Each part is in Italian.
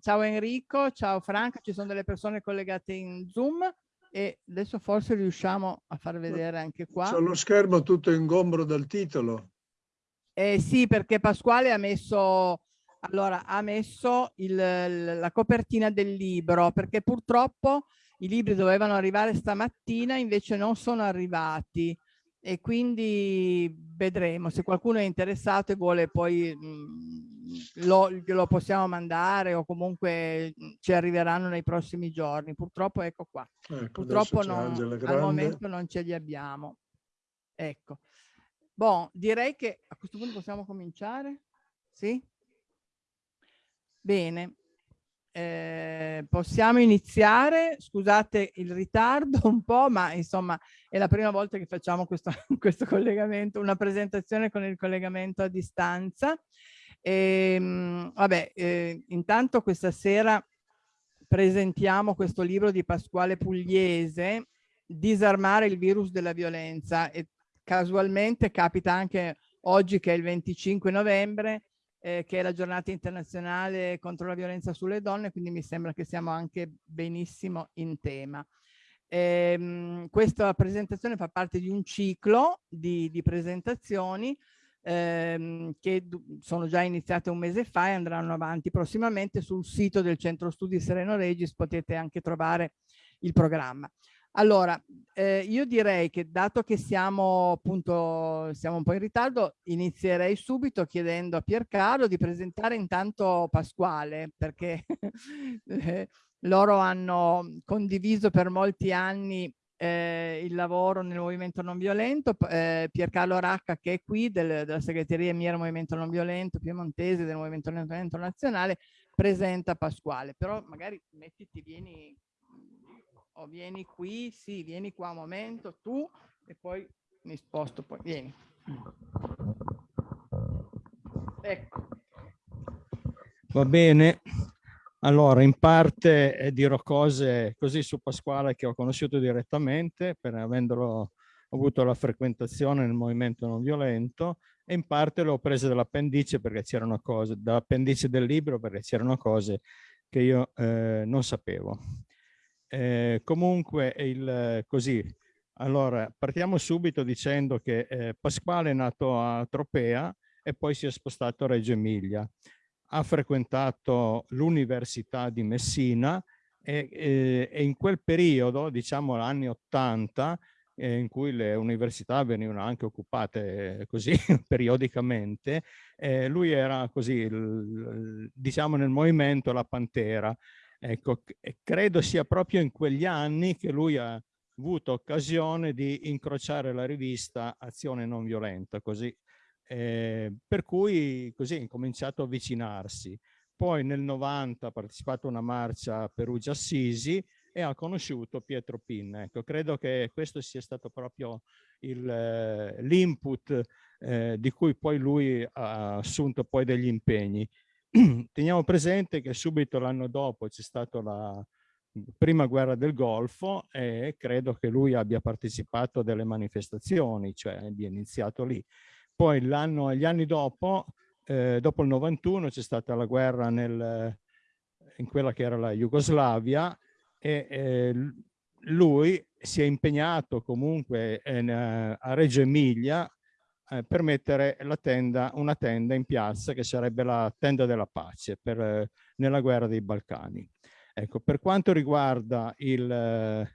ciao Enrico, ciao Franca, ci sono delle persone collegate in Zoom e adesso forse riusciamo a far vedere anche qua. C'è lo schermo tutto ingombro dal titolo. Eh, sì, perché Pasquale ha messo, allora, ha messo il, la copertina del libro, perché purtroppo i libri dovevano arrivare stamattina, invece non sono arrivati e quindi vedremo se qualcuno è interessato e vuole poi mh, mm, lo, lo, possiamo mandare o comunque mm, ci arriveranno nei prossimi giorni. Purtroppo ecco qua. Ecco, purtroppo non, al momento non ce li abbiamo. Ecco. Bon, direi che a questo punto possiamo cominciare? Sì? Bene. Eh, possiamo iniziare, scusate il ritardo un po', ma insomma è la prima volta che facciamo questo, questo collegamento, una presentazione con il collegamento a distanza. E, ehm, vabbè, eh, intanto questa sera presentiamo questo libro di Pasquale Pugliese, Disarmare il virus della violenza e casualmente capita anche oggi che è il 25 novembre eh, che è la giornata internazionale contro la violenza sulle donne, quindi mi sembra che siamo anche benissimo in tema. Ehm, questa presentazione fa parte di un ciclo di, di presentazioni ehm, che sono già iniziate un mese fa e andranno avanti prossimamente sul sito del Centro Studi Sereno Regis, potete anche trovare il programma. Allora, eh, io direi che dato che siamo appunto siamo un po' in ritardo, inizierei subito chiedendo a Piercarlo di presentare intanto Pasquale, perché eh, loro hanno condiviso per molti anni eh, il lavoro nel movimento non violento. Eh, Piercarlo Racca, che è qui del, della segreteria Miera Movimento Non Violento, piemontese del Movimento Non Violento Nazionale, presenta Pasquale. Però magari mettiti, vieni o vieni qui, sì, vieni qua un momento, tu, e poi mi sposto, poi vieni. Ecco. Va bene. Allora, in parte eh, dirò cose così su Pasquale che ho conosciuto direttamente, per avendolo avuto la frequentazione nel movimento non violento, e in parte l'ho presa dall'appendice perché c'erano cose, dall'appendice del libro perché c'erano cose che io eh, non sapevo. Eh, comunque, il, così, allora partiamo subito dicendo che eh, Pasquale è nato a Tropea e poi si è spostato a Reggio Emilia. Ha frequentato l'Università di Messina e, e, e, in quel periodo, diciamo anni 80, eh, in cui le università venivano anche occupate così periodicamente, eh, lui era così, diciamo nel movimento la Pantera, Ecco, credo sia proprio in quegli anni che lui ha avuto occasione di incrociare la rivista Azione Non Violenta, così, eh, per cui così ha cominciato a avvicinarsi. Poi nel 90 ha partecipato a una marcia a Perugia-Assisi e ha conosciuto Pietro Pinna. Ecco, credo che questo sia stato proprio l'input eh, di cui poi lui ha assunto poi degli impegni. Teniamo presente che subito l'anno dopo c'è stata la prima guerra del Golfo e credo che lui abbia partecipato a delle manifestazioni, cioè abbia iniziato lì. Poi l'anno, gli anni dopo, eh, dopo il 91, c'è stata la guerra nel, in quella che era la Jugoslavia e eh, lui si è impegnato comunque in, eh, a Reggio Emilia eh, per mettere tenda, una tenda in piazza che sarebbe la tenda della pace per, eh, nella guerra dei Balcani. Ecco, per quanto riguarda il, eh,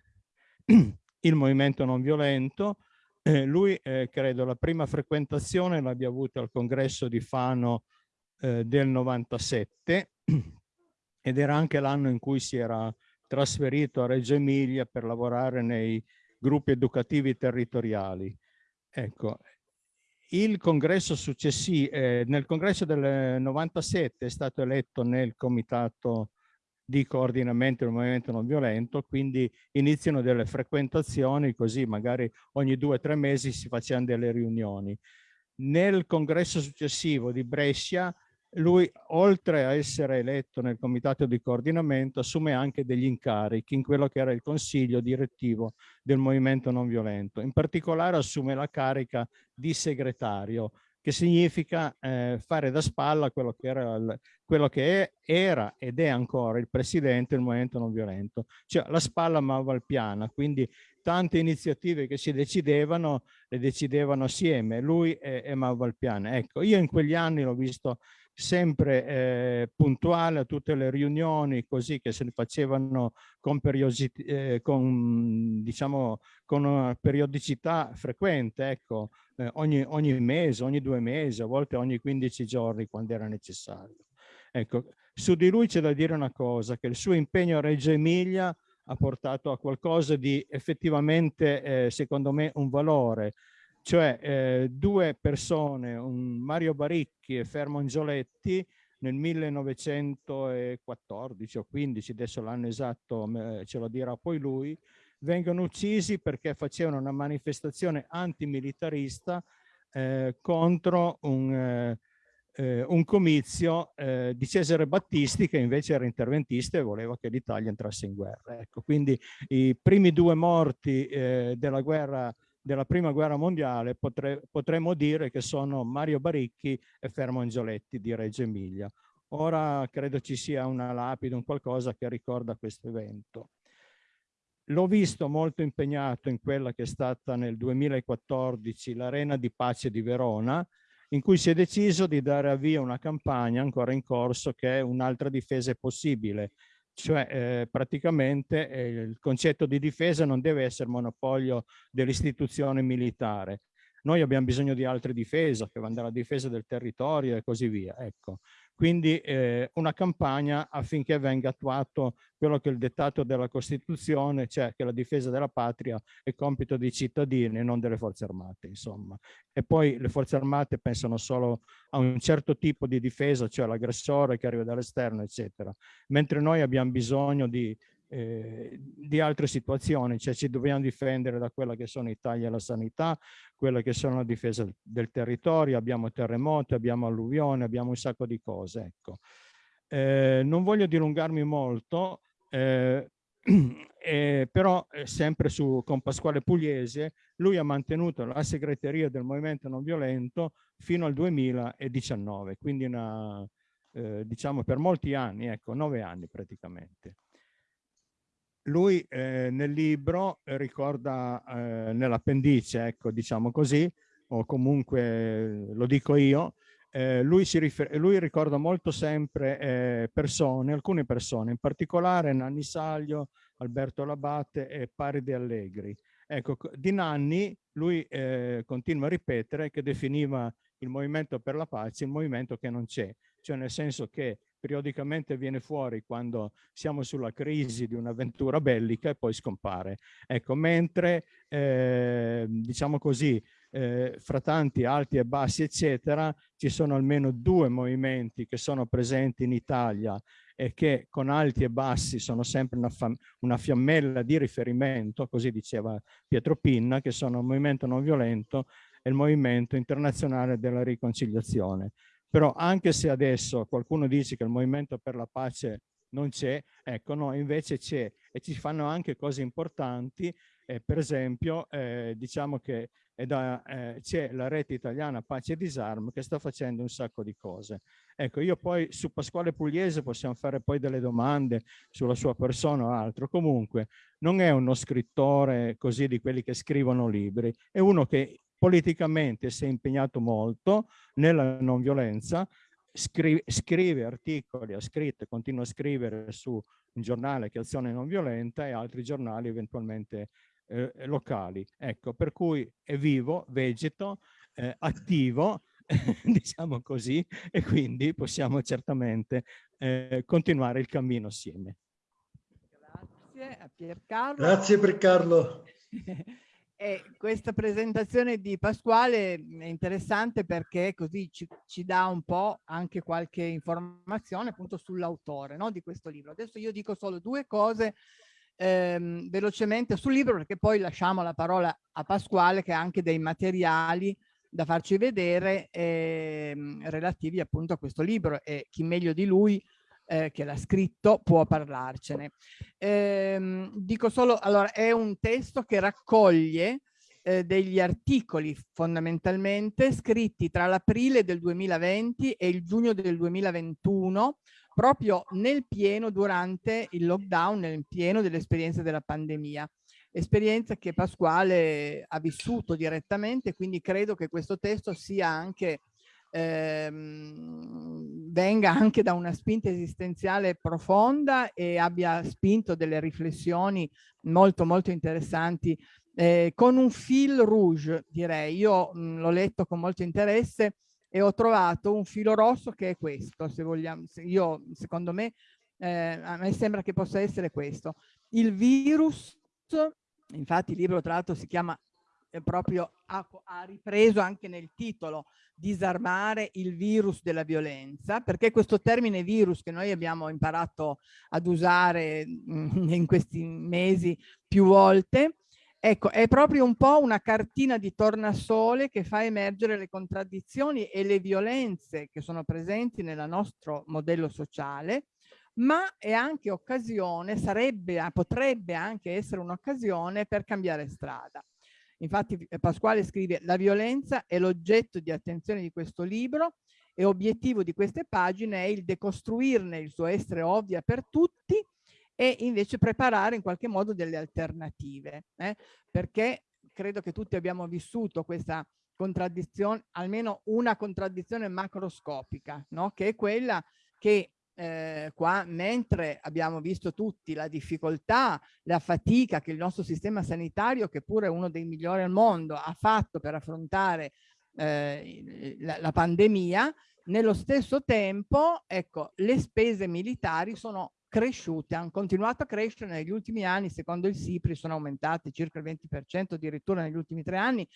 il movimento non violento, eh, lui eh, credo la prima frequentazione l'abbia avuta al congresso di Fano eh, del 97 ed era anche l'anno in cui si era trasferito a Reggio Emilia per lavorare nei gruppi educativi territoriali. Ecco, il congresso successivo, eh, nel congresso del 97 è stato eletto nel comitato di coordinamento del movimento non violento, quindi iniziano delle frequentazioni, così magari ogni due o tre mesi si facevano delle riunioni. Nel congresso successivo di Brescia lui, oltre a essere eletto nel comitato di coordinamento, assume anche degli incarichi in quello che era il consiglio direttivo del movimento non violento. In particolare assume la carica di segretario che significa eh, fare da spalla quello che, era, quello che era ed è ancora il presidente del movimento non violento, cioè la spalla ma valpiana, quindi tante iniziative che si decidevano, le decidevano assieme, lui e, e Valpiana. Ecco, io in quegli anni l'ho visto sempre eh, puntuale a tutte le riunioni così che se ne facevano con, eh, con, diciamo, con una periodicità frequente, ecco, eh, ogni, ogni mese, ogni due mesi, a volte ogni 15 giorni quando era necessario. Ecco, su di lui c'è da dire una cosa, che il suo impegno a Reggio Emilia ha portato a qualcosa di effettivamente, eh, secondo me, un valore, cioè eh, due persone, Mario Baricchi e Fermo Angioletti, nel 1914 o 15, adesso l'anno esatto ce lo dirà poi lui, vengono uccisi perché facevano una manifestazione antimilitarista eh, contro un, eh, eh, un comizio eh, di Cesare Battisti che invece era interventista e voleva che l'Italia entrasse in guerra. Ecco, quindi i primi due morti eh, della guerra della prima guerra mondiale potre, potremmo dire che sono Mario Baricchi e Fermo Angioletti di Reggio Emilia. Ora credo ci sia una lapide, un qualcosa che ricorda questo evento. L'ho visto molto impegnato in quella che è stata nel 2014 l'Arena di Pace di Verona, in cui si è deciso di dare avvio a una campagna ancora in corso che è un'altra difesa possibile, cioè eh, praticamente eh, il concetto di difesa non deve essere monopolio dell'istituzione militare. Noi abbiamo bisogno di altre difese, che vanno dalla difesa del territorio e così via. Ecco. Quindi eh, una campagna affinché venga attuato quello che è il dettato della Costituzione, cioè che la difesa della patria è compito dei cittadini e non delle forze armate, insomma. E poi le forze armate pensano solo a un certo tipo di difesa, cioè l'aggressore che arriva dall'esterno, eccetera. Mentre noi abbiamo bisogno di eh, di altre situazioni, cioè ci dobbiamo difendere da quella che sono i tagli alla sanità, quella che sono la difesa del territorio, abbiamo terremoti, abbiamo alluvione, abbiamo un sacco di cose. Ecco. Eh, non voglio dilungarmi molto, eh, eh, però eh, sempre su, con Pasquale Pugliese, lui ha mantenuto la segreteria del Movimento Non Violento fino al 2019, quindi una, eh, diciamo per molti anni, ecco, nove anni praticamente lui eh, nel libro eh, ricorda eh, nell'appendice, ecco, diciamo così, o comunque eh, lo dico io, eh, lui, lui, ricorda molto sempre eh, persone, alcune persone, in particolare Nanni Saglio, Alberto Labate e Paride Allegri. Ecco, di Nanni lui continua a ripetere che definiva il movimento per la pace il movimento che non c'è, cioè nel senso che periodicamente viene fuori quando siamo sulla crisi di un'avventura bellica e poi scompare. Ecco, mentre, eh, diciamo così, eh, fra tanti alti e bassi, eccetera, ci sono almeno due movimenti che sono presenti in Italia e che con alti e bassi sono sempre una, una fiammella di riferimento, così diceva Pietro Pinna, che sono il movimento non violento e il movimento internazionale della riconciliazione. Però anche se adesso qualcuno dice che il movimento per la pace non c'è, ecco no, invece c'è e ci fanno anche cose importanti, eh, per esempio eh, diciamo che eh, c'è la rete italiana Pace e Disarmo che sta facendo un sacco di cose. Ecco, io poi su Pasquale Pugliese possiamo fare poi delle domande sulla sua persona o altro, comunque non è uno scrittore così di quelli che scrivono libri, è uno che politicamente si è impegnato molto nella non violenza, scrive, scrive articoli, ha scritto e continua a scrivere su un giornale che è Azione Non Violenta e altri giornali eventualmente eh, locali. Ecco, per cui è vivo, vegeto, eh, attivo, diciamo così, e quindi possiamo certamente eh, continuare il cammino assieme. Grazie a Piercarlo. Grazie per Carlo. E questa presentazione di Pasquale è interessante perché così ci, ci dà un po' anche qualche informazione appunto sull'autore no, di questo libro. Adesso io dico solo due cose ehm, velocemente sul libro perché poi lasciamo la parola a Pasquale che ha anche dei materiali da farci vedere ehm, relativi appunto a questo libro e chi meglio di lui eh, che l'ha scritto può parlarcene. Eh, dico solo, allora, è un testo che raccoglie eh, degli articoli fondamentalmente scritti tra l'aprile del 2020 e il giugno del 2021 proprio nel pieno durante il lockdown, nel pieno dell'esperienza della pandemia. Esperienza che Pasquale ha vissuto direttamente, quindi credo che questo testo sia anche ehm, venga anche da una spinta esistenziale profonda e abbia spinto delle riflessioni molto molto interessanti eh, con un fil rouge direi. Io l'ho letto con molto interesse e ho trovato un filo rosso che è questo se vogliamo se io secondo me eh, a me sembra che possa essere questo. Il virus infatti il libro tra l'altro si chiama proprio ha, ha, ripreso anche nel titolo disarmare il virus della violenza, perché questo termine virus che noi abbiamo imparato ad usare mm, in questi mesi più volte, ecco, è proprio un po' una cartina di tornasole che fa emergere le contraddizioni e le violenze che sono presenti nel nostro modello sociale, ma è anche occasione, sarebbe, potrebbe anche essere un'occasione per cambiare strada. Infatti eh, Pasquale scrive la violenza è l'oggetto di attenzione di questo libro e obiettivo di queste pagine è il decostruirne il suo essere ovvia per tutti e invece preparare in qualche modo delle alternative, eh? perché credo che tutti abbiamo vissuto questa contraddizione, almeno una contraddizione macroscopica, no? che è quella che eh, qua, mentre abbiamo visto tutti la difficoltà, la fatica che il nostro sistema sanitario, che pure è uno dei migliori al mondo, ha fatto per affrontare eh, la, la pandemia, nello stesso tempo, ecco, le spese militari sono cresciute, hanno continuato a crescere negli ultimi anni, secondo il SIPRI sono aumentate circa il 20% addirittura negli ultimi tre anni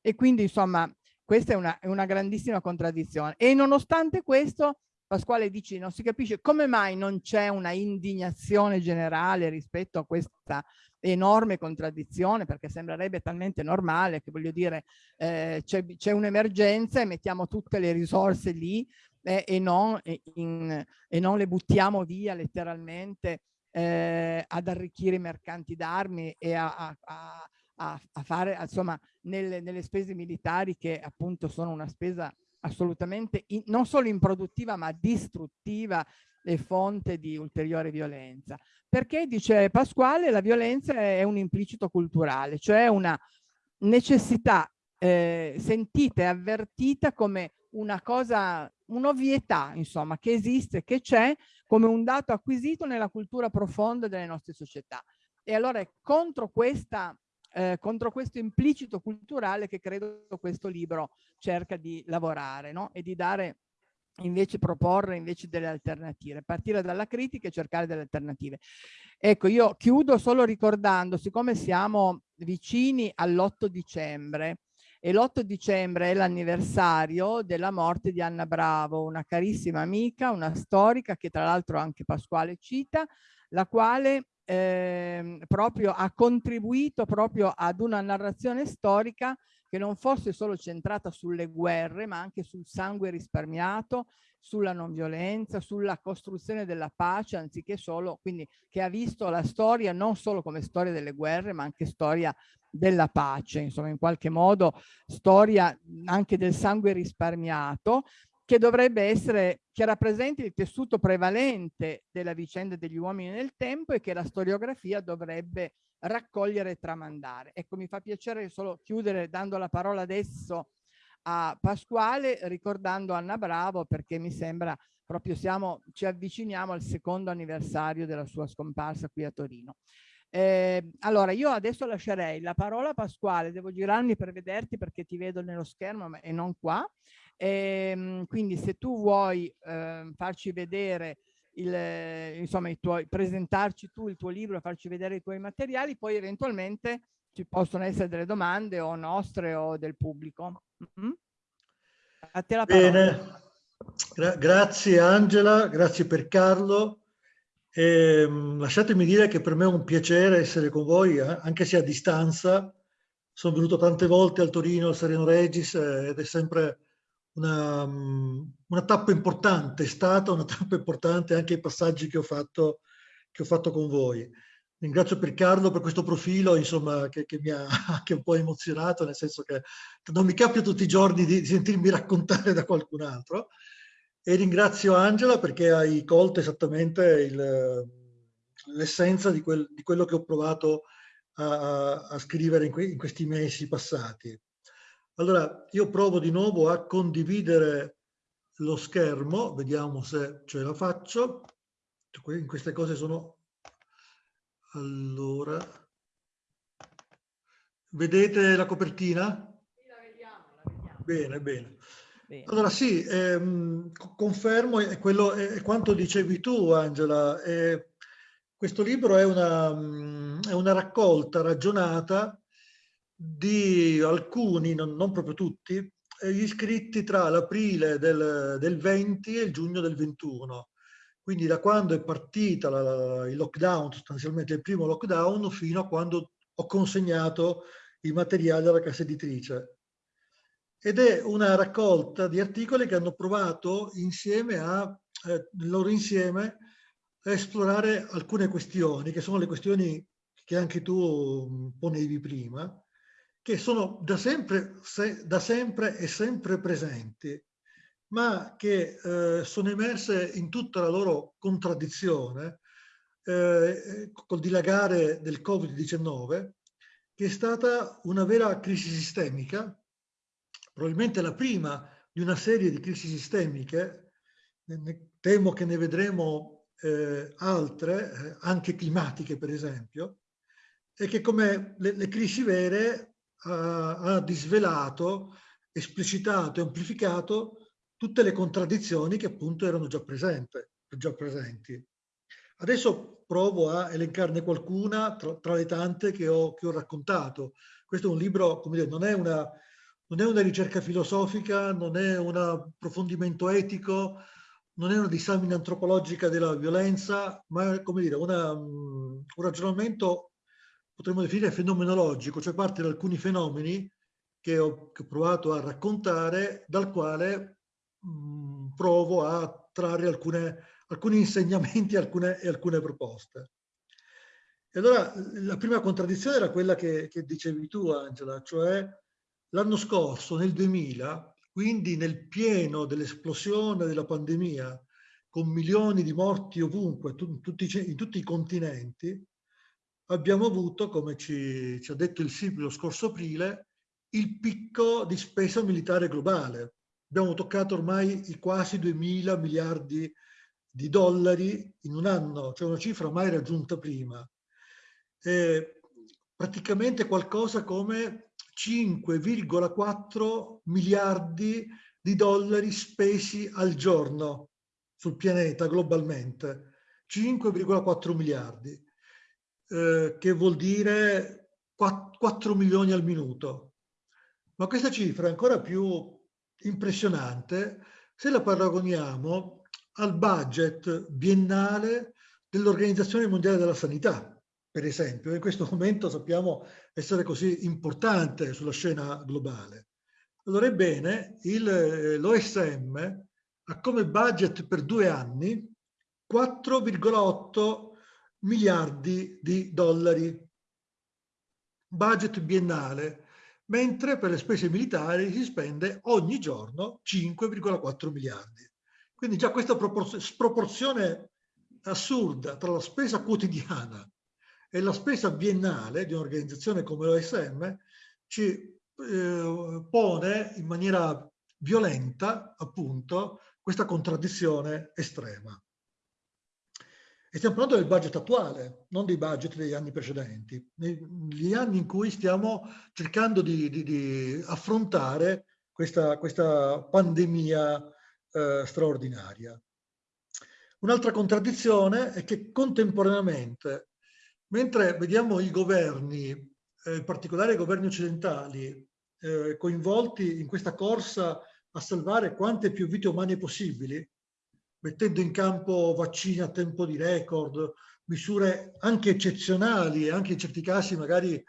e quindi insomma questa è una, è una grandissima contraddizione. E nonostante questo Pasquale dici non si capisce come mai non c'è una indignazione generale rispetto a questa enorme contraddizione perché sembrerebbe talmente normale che voglio dire eh, c'è un'emergenza e mettiamo tutte le risorse lì eh, e, non, in, e, non, le buttiamo via letteralmente eh, ad arricchire i mercanti d'armi e a, a, a, a fare insomma nelle, nelle spese militari che appunto sono una spesa assolutamente in, non solo improduttiva ma distruttiva e fonte di ulteriore violenza. Perché, dice Pasquale, la violenza è un implicito culturale, cioè una necessità eh, sentita e avvertita come una cosa, un'ovvietà, insomma, che esiste, che c'è come un dato acquisito nella cultura profonda delle nostre società. E allora è contro questa eh, contro questo implicito culturale che credo questo libro cerca di lavorare no? e di dare invece proporre invece delle alternative, partire dalla critica e cercare delle alternative. Ecco, io chiudo solo ricordando, siccome siamo vicini all'8 dicembre, e l'8 dicembre è l'anniversario della morte di Anna Bravo, una carissima amica, una storica che tra l'altro anche Pasquale cita, la quale eh, proprio ha contribuito proprio ad una narrazione storica che non fosse solo centrata sulle guerre, ma anche sul sangue risparmiato, sulla non violenza, sulla costruzione della pace, anziché solo, quindi che ha visto la storia non solo come storia delle guerre, ma anche storia della pace, insomma in qualche modo storia anche del sangue risparmiato che dovrebbe essere, che rappresenti il tessuto prevalente della vicenda degli uomini nel tempo e che la storiografia dovrebbe raccogliere e tramandare. Ecco, mi fa piacere solo chiudere dando la parola adesso a Pasquale, ricordando Anna Bravo, perché mi sembra proprio siamo, ci avviciniamo al secondo anniversario della sua scomparsa qui a Torino. Eh, allora, io adesso lascerei la parola a Pasquale, devo girarmi per vederti perché ti vedo nello schermo e non qua. E, ehm, quindi se tu vuoi eh, farci vedere il, insomma, i tuoi, presentarci tu il tuo libro, farci vedere i tuoi materiali, poi eventualmente ci possono essere delle domande o nostre o del pubblico. Mm -hmm. A te la parola. Bene, Gra grazie Angela, grazie per Carlo. E, ehm, lasciatemi dire che per me è un piacere essere con voi, eh, anche se a distanza. Sono venuto tante volte al Torino, al Sereno Regis eh, ed è sempre una, una, tappa importante, è stata una tappa importante anche i passaggi che ho fatto, che ho fatto con voi. ringrazio per Carlo per questo profilo insomma, che, che, mi ha anche un po' emozionato, nel senso che non mi capita tutti i giorni di, di sentirmi raccontare da qualcun altro. E ringrazio Angela perché hai colto esattamente l'essenza di, quel, di, quello che ho provato a, a scrivere in, que, in questi mesi passati. Allora, io provo di nuovo a condividere lo schermo, vediamo se ce la faccio. In queste cose sono... Allora... Vedete la copertina? Sì, la vediamo, la vediamo. Bene, bene. bene. Allora sì, ehm, confermo, è, quello, è, quanto dicevi tu Angela, eh, questo libro è una, è una raccolta ragionata di alcuni, non, non proprio tutti, gli iscritti tra l'aprile del, del, 20 e il giugno del 21. Quindi da quando è partita la, il lockdown, sostanzialmente il primo lockdown, fino a quando ho consegnato i materiali alla casa editrice. Ed è una raccolta di articoli che hanno provato insieme a, eh, loro insieme, a esplorare alcune questioni, che sono le questioni che anche tu ponevi prima, che sono da sempre, se, da sempre e sempre presenti, ma che eh, sono emerse in tutta la loro contraddizione eh, col dilagare del Covid-19, che è stata una vera crisi sistemica, probabilmente la prima di una serie di crisi sistemiche, temo che ne vedremo eh, altre, eh, anche climatiche per esempio, e che come le, le crisi vere ha disvelato, esplicitato e amplificato tutte le contraddizioni che appunto erano già, presente, già presenti. Adesso provo a elencarne qualcuna tra, tra le tante che ho, che ho, raccontato. Questo è un libro, come dire, non è una, non è una ricerca filosofica, non è un approfondimento etico, non è una disamina antropologica della violenza, ma è come dire, una, un ragionamento potremmo definire fenomenologico, cioè parte da alcuni fenomeni che ho, che ho provato a raccontare, dal quale mh, provo a trarre alcune, alcuni insegnamenti alcune, e alcune proposte. E allora la prima contraddizione era quella che, che dicevi tu, Angela, cioè l'anno scorso, nel 2000, quindi nel pieno dell'esplosione della pandemia, con milioni di morti ovunque, in tutti i continenti, abbiamo avuto, come ci, ci ha detto il SIP lo scorso aprile, il picco di spesa militare globale. Abbiamo toccato ormai i quasi 2.000 miliardi di dollari in un anno, cioè una cifra mai raggiunta prima. E praticamente qualcosa come 5,4 miliardi di dollari spesi al giorno sul pianeta globalmente. 5,4 miliardi eh, che vuol dire 4 milioni al minuto. Ma questa cifra è ancora più impressionante se la paragoniamo al budget biennale dell'Organizzazione Mondiale della Sanità, per esempio, in questo momento sappiamo essere così importante sulla scena globale. Allora, ebbene, l'OSM ha come budget per due anni 4,8 miliardi di dollari, budget biennale, mentre per le spese militari si spende ogni giorno 5,4 miliardi. Quindi già questa sproporzione assurda tra la spesa quotidiana e la spesa biennale di un'organizzazione come l'OSM ci eh, pone in maniera violenta appunto questa contraddizione estrema. E stiamo parlando del budget attuale, non dei budget degli anni precedenti, negli anni in cui stiamo cercando di, di, di affrontare questa, questa pandemia eh, straordinaria. Un'altra contraddizione è che contemporaneamente, mentre vediamo i governi, eh, in particolare i governi occidentali, eh, coinvolti in questa corsa a salvare quante più vite umane possibili, mettendo in campo vaccini a tempo di record, misure anche eccezionali e anche in certi casi magari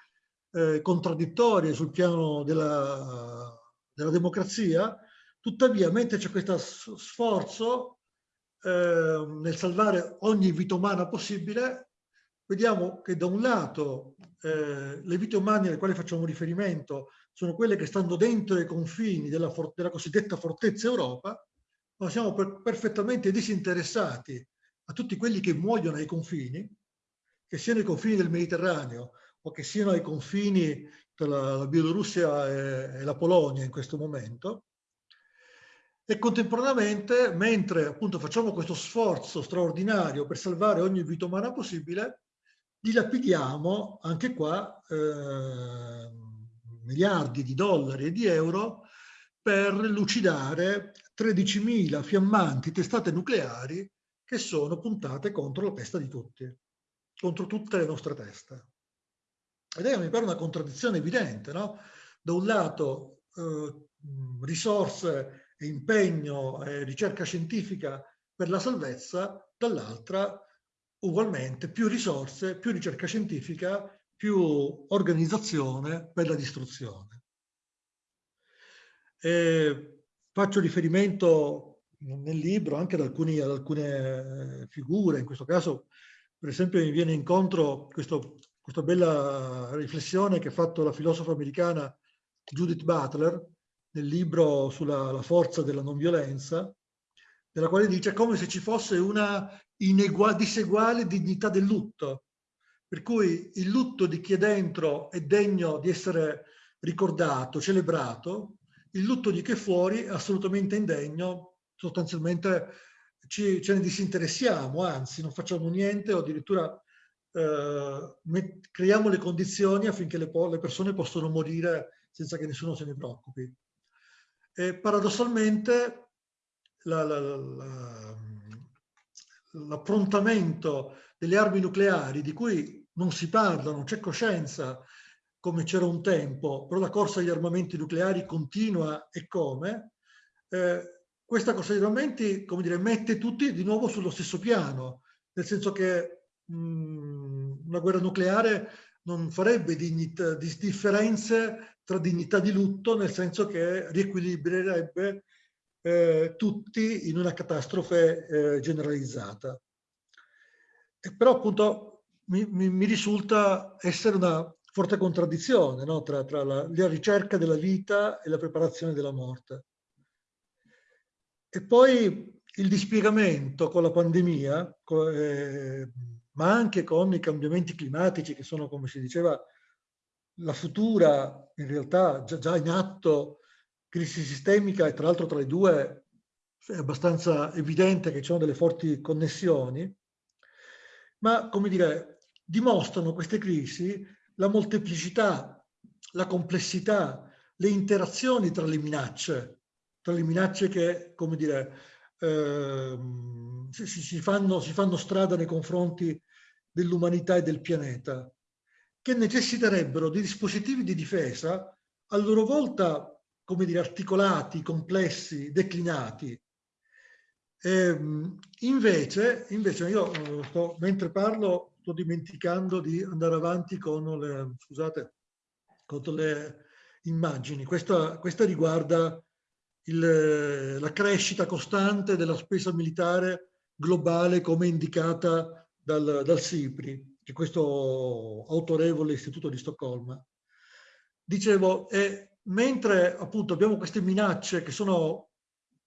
eh, contraddittorie sul piano della, della democrazia, tuttavia mentre c'è questo sforzo eh, nel salvare ogni vita umana possibile, vediamo che da un lato eh, le vite umane alle quali facciamo riferimento sono quelle che stanno dentro i confini della, della cosiddetta fortezza Europa, ma siamo per perfettamente disinteressati a tutti quelli che muoiono ai confini, che siano i confini del Mediterraneo o che siano ai confini tra la, Bielorussia e, e la Polonia in questo momento, e contemporaneamente, mentre appunto facciamo questo sforzo straordinario per salvare ogni vita umana possibile, dilapidiamo anche qua eh, miliardi di dollari e di euro per lucidare 13.000 fiammanti testate nucleari che sono puntate contro la testa di tutti, contro tutte le nostre teste. Ed è, mi pare, una contraddizione evidente, no? Da un lato eh, risorse e impegno e ricerca scientifica per la salvezza, dall'altra ugualmente più risorse, più ricerca scientifica, più organizzazione per la distruzione. E faccio riferimento nel libro anche ad, alcuni, ad alcune figure, in questo caso per esempio mi viene incontro questo, questa bella riflessione che ha fatto la filosofa americana Judith Butler, nel libro sulla forza della non violenza, nella quale dice come se ci fosse una diseguale dignità del lutto, per cui il lutto di chi è dentro è degno di essere ricordato, celebrato, il lutto di chi è fuori è assolutamente indegno, sostanzialmente ci, ce ne disinteressiamo, anzi non facciamo niente o addirittura eh, creiamo le condizioni affinché le, le persone possano morire senza che nessuno se ne preoccupi. E paradossalmente l'approntamento la, la, delle armi nucleari di cui non si parla, non c'è coscienza come c'era un tempo, però la corsa agli armamenti nucleari continua e come, eh, questa corsa agli armamenti, come dire, mette tutti di nuovo sullo stesso piano, nel senso che mh, una guerra nucleare non farebbe dignità, differenze tra dignità di lutto, nel senso che riequilibrerebbe eh, tutti in una catastrofe eh, generalizzata. E però appunto mi, mi, mi, risulta essere una forte contraddizione no? tra, tra la, la, ricerca della vita e la preparazione della morte. E poi il dispiegamento con la pandemia, eh, ma anche con i cambiamenti climatici che sono, come si diceva, la futura, in realtà già, già in atto, crisi sistemica e tra l'altro tra le due è abbastanza evidente che ci sono delle forti connessioni, ma come dire, dimostrano queste crisi la molteplicità, la complessità, le interazioni tra le minacce, tra le minacce che, come dire, eh, si, si, fanno, si fanno strada nei confronti dell'umanità e del pianeta che necessiterebbero di dispositivi di difesa a loro volta, come dire, articolati, complessi, declinati. E, ehm, invece, invece io eh, sto, mentre parlo sto dimenticando di andare avanti con le, scusate, con le immagini. Questa, questa riguarda il, la crescita costante della spesa militare globale come indicata dal, dal SIPRI di questo autorevole istituto di Stoccolma. Dicevo, eh, mentre appunto abbiamo queste minacce che sono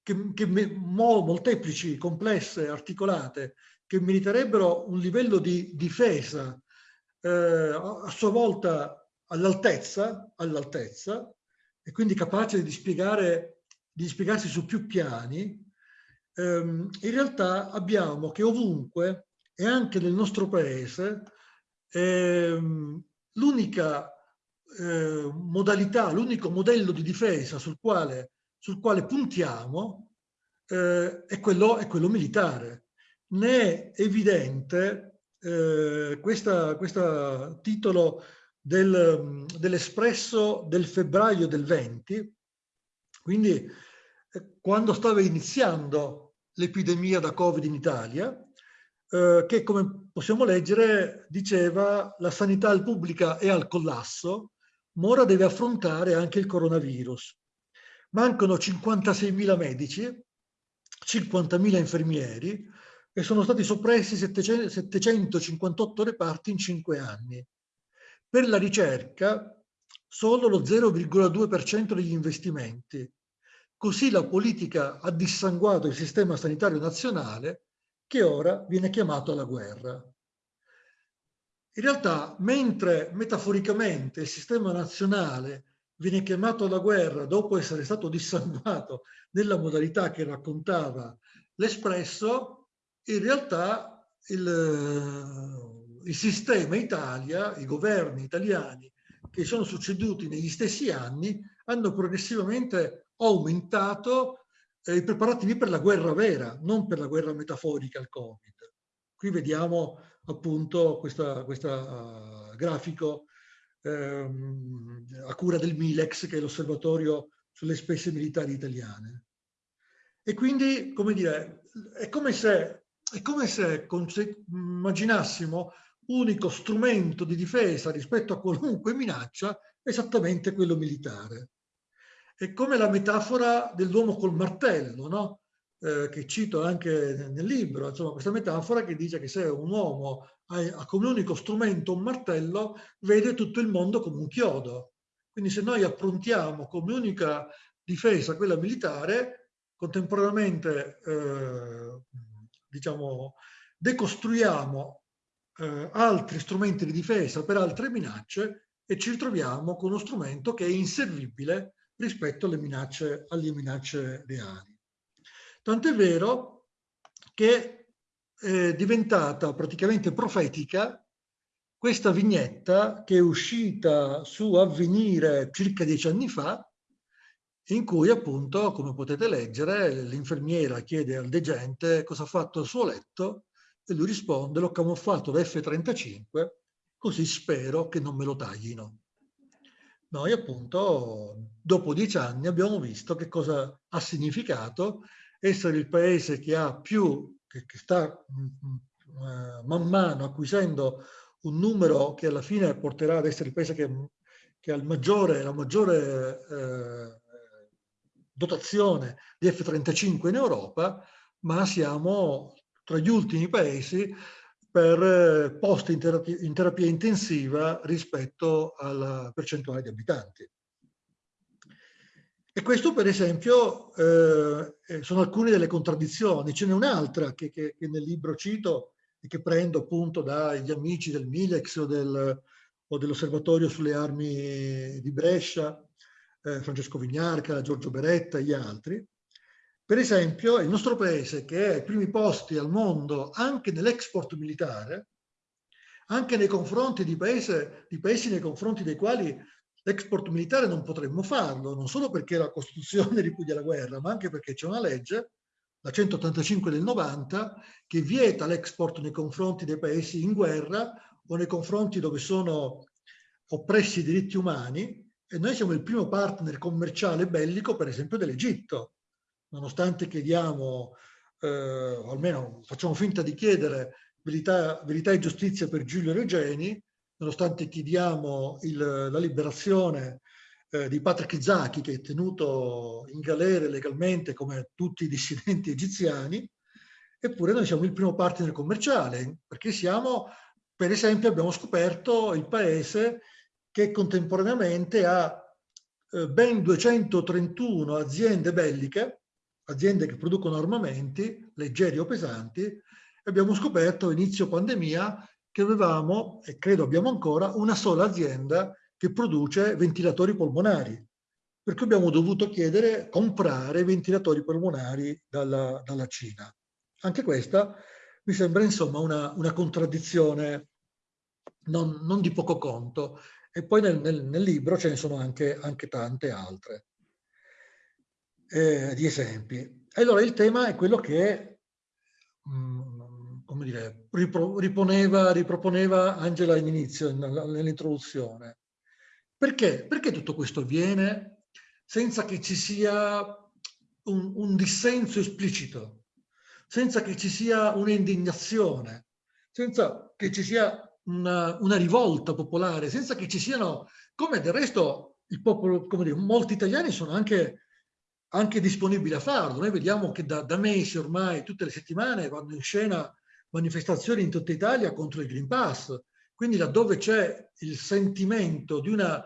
che, che molteplici, complesse, articolate, che meriterebbero un livello di difesa eh, a sua volta all'altezza, all'altezza, e quindi capace di, dispiegare, di dispiegarsi su più piani, ehm, in realtà abbiamo che ovunque e anche nel nostro paese ehm, l'unica eh, modalità, l'unico modello di difesa sul quale, sul quale puntiamo eh, è, quello, è, quello, militare. Ne è evidente eh, questo titolo del, dell'Espresso del febbraio del 20, quindi eh, quando stava iniziando l'epidemia da Covid in Italia, eh, che come possiamo leggere diceva la sanità pubblica è al collasso, ma ora deve affrontare anche il coronavirus. Mancano 56.000 medici, 50.000 infermieri, e sono stati soppressi 758 reparti in cinque anni. Per la ricerca solo lo 0,2% degli investimenti. Così la politica ha dissanguato il sistema sanitario nazionale che ora viene chiamato alla guerra. In realtà, mentre metaforicamente il sistema nazionale viene chiamato alla guerra dopo essere stato dissanguato nella modalità che raccontava l'Espresso, in realtà il, eh, il sistema Italia, i governi italiani che sono succeduti negli stessi anni hanno progressivamente aumentato eh, i preparativi per la guerra vera, non per la guerra metaforica al Covid. Qui vediamo appunto questo uh, grafico ehm, a cura del Milex, che è l'osservatorio sulle spese militari italiane. E quindi, come dire, è come se, è come se immaginassimo unico strumento di difesa rispetto a qualunque minaccia esattamente quello militare. È come la metafora dell'uomo col martello, no? eh, che cito anche nel libro, insomma questa metafora che dice che se un uomo ha, come unico strumento un martello, vede tutto il mondo come un chiodo. Quindi se noi approntiamo come unica difesa quella militare, contemporaneamente eh, diciamo, decostruiamo eh, altri strumenti di difesa per altre minacce e ci ritroviamo con uno strumento che è inservibile rispetto alle minacce, alle minacce reali. Tant'è vero che è diventata praticamente profetica questa vignetta che è uscita su Avvenire circa dieci anni fa, in cui appunto, come potete leggere, l'infermiera chiede al degente cosa ha fatto al suo letto e lui risponde l'ho camuffato da F-35 così spero che non me lo taglino. Noi appunto dopo dieci anni abbiamo visto che cosa ha significato essere il paese che ha più, che, che sta uh, man mano acquisendo un numero che alla fine porterà ad essere il paese che, che ha il maggiore, la maggiore eh, dotazione di F-35 in Europa, ma siamo tra gli ultimi paesi per eh, post in terapia, in terapia intensiva rispetto alla percentuale di abitanti. E questo per esempio eh, eh, sono alcune delle contraddizioni. Ce n'è un'altra che, che, che, nel libro cito e che prendo appunto dagli amici del Milex o, del, o dell'Osservatorio sulle armi di Brescia, eh, Francesco Vignarca, Giorgio Beretta e gli altri. Per esempio il nostro paese che è ai primi posti al mondo anche nell'export militare, anche nei confronti di, paese, di paesi nei confronti dei quali L'export militare non potremmo farlo, non solo perché la Costituzione ripudia la guerra, ma anche perché c'è una legge, la 185 del 90, che vieta l'export nei confronti dei paesi in guerra o nei confronti dove sono oppressi i diritti umani e noi siamo il primo partner commerciale bellico, per esempio, dell'Egitto. Nonostante chiediamo, eh, o almeno facciamo finta di chiedere verità, verità e giustizia per Giulio Regeni, nonostante chiediamo il, la liberazione eh, di Patrick Zaki, che è tenuto in galera legalmente come tutti i dissidenti egiziani, eppure noi siamo il primo partner commerciale, perché siamo, per esempio, abbiamo scoperto il paese che contemporaneamente ha eh, ben 231 aziende belliche, aziende che producono armamenti, leggeri o pesanti, abbiamo scoperto inizio pandemia che avevamo, e credo abbiamo ancora, una sola azienda che produce ventilatori polmonari, perché abbiamo dovuto chiedere, comprare ventilatori polmonari dalla, dalla Cina. Anche questa mi sembra insomma una, una contraddizione non, non, di poco conto. E poi nel, nel, nel libro ce ne sono anche, anche tante altre eh, di esempi. Allora il tema è quello che mm, come dire, riponeva, riproponeva Angela all'inizio, nell'introduzione. Perché? Perché tutto questo avviene senza che ci sia un, un dissenso esplicito, senza che ci sia un'indignazione, senza che ci sia una, una, rivolta popolare, senza che ci siano, come del resto il popolo, come dire, molti italiani sono anche anche disponibili a farlo. Noi vediamo che da, da mesi ormai, tutte le settimane, vanno in scena manifestazioni in tutta Italia contro il Green Pass. Quindi laddove c'è il sentimento di una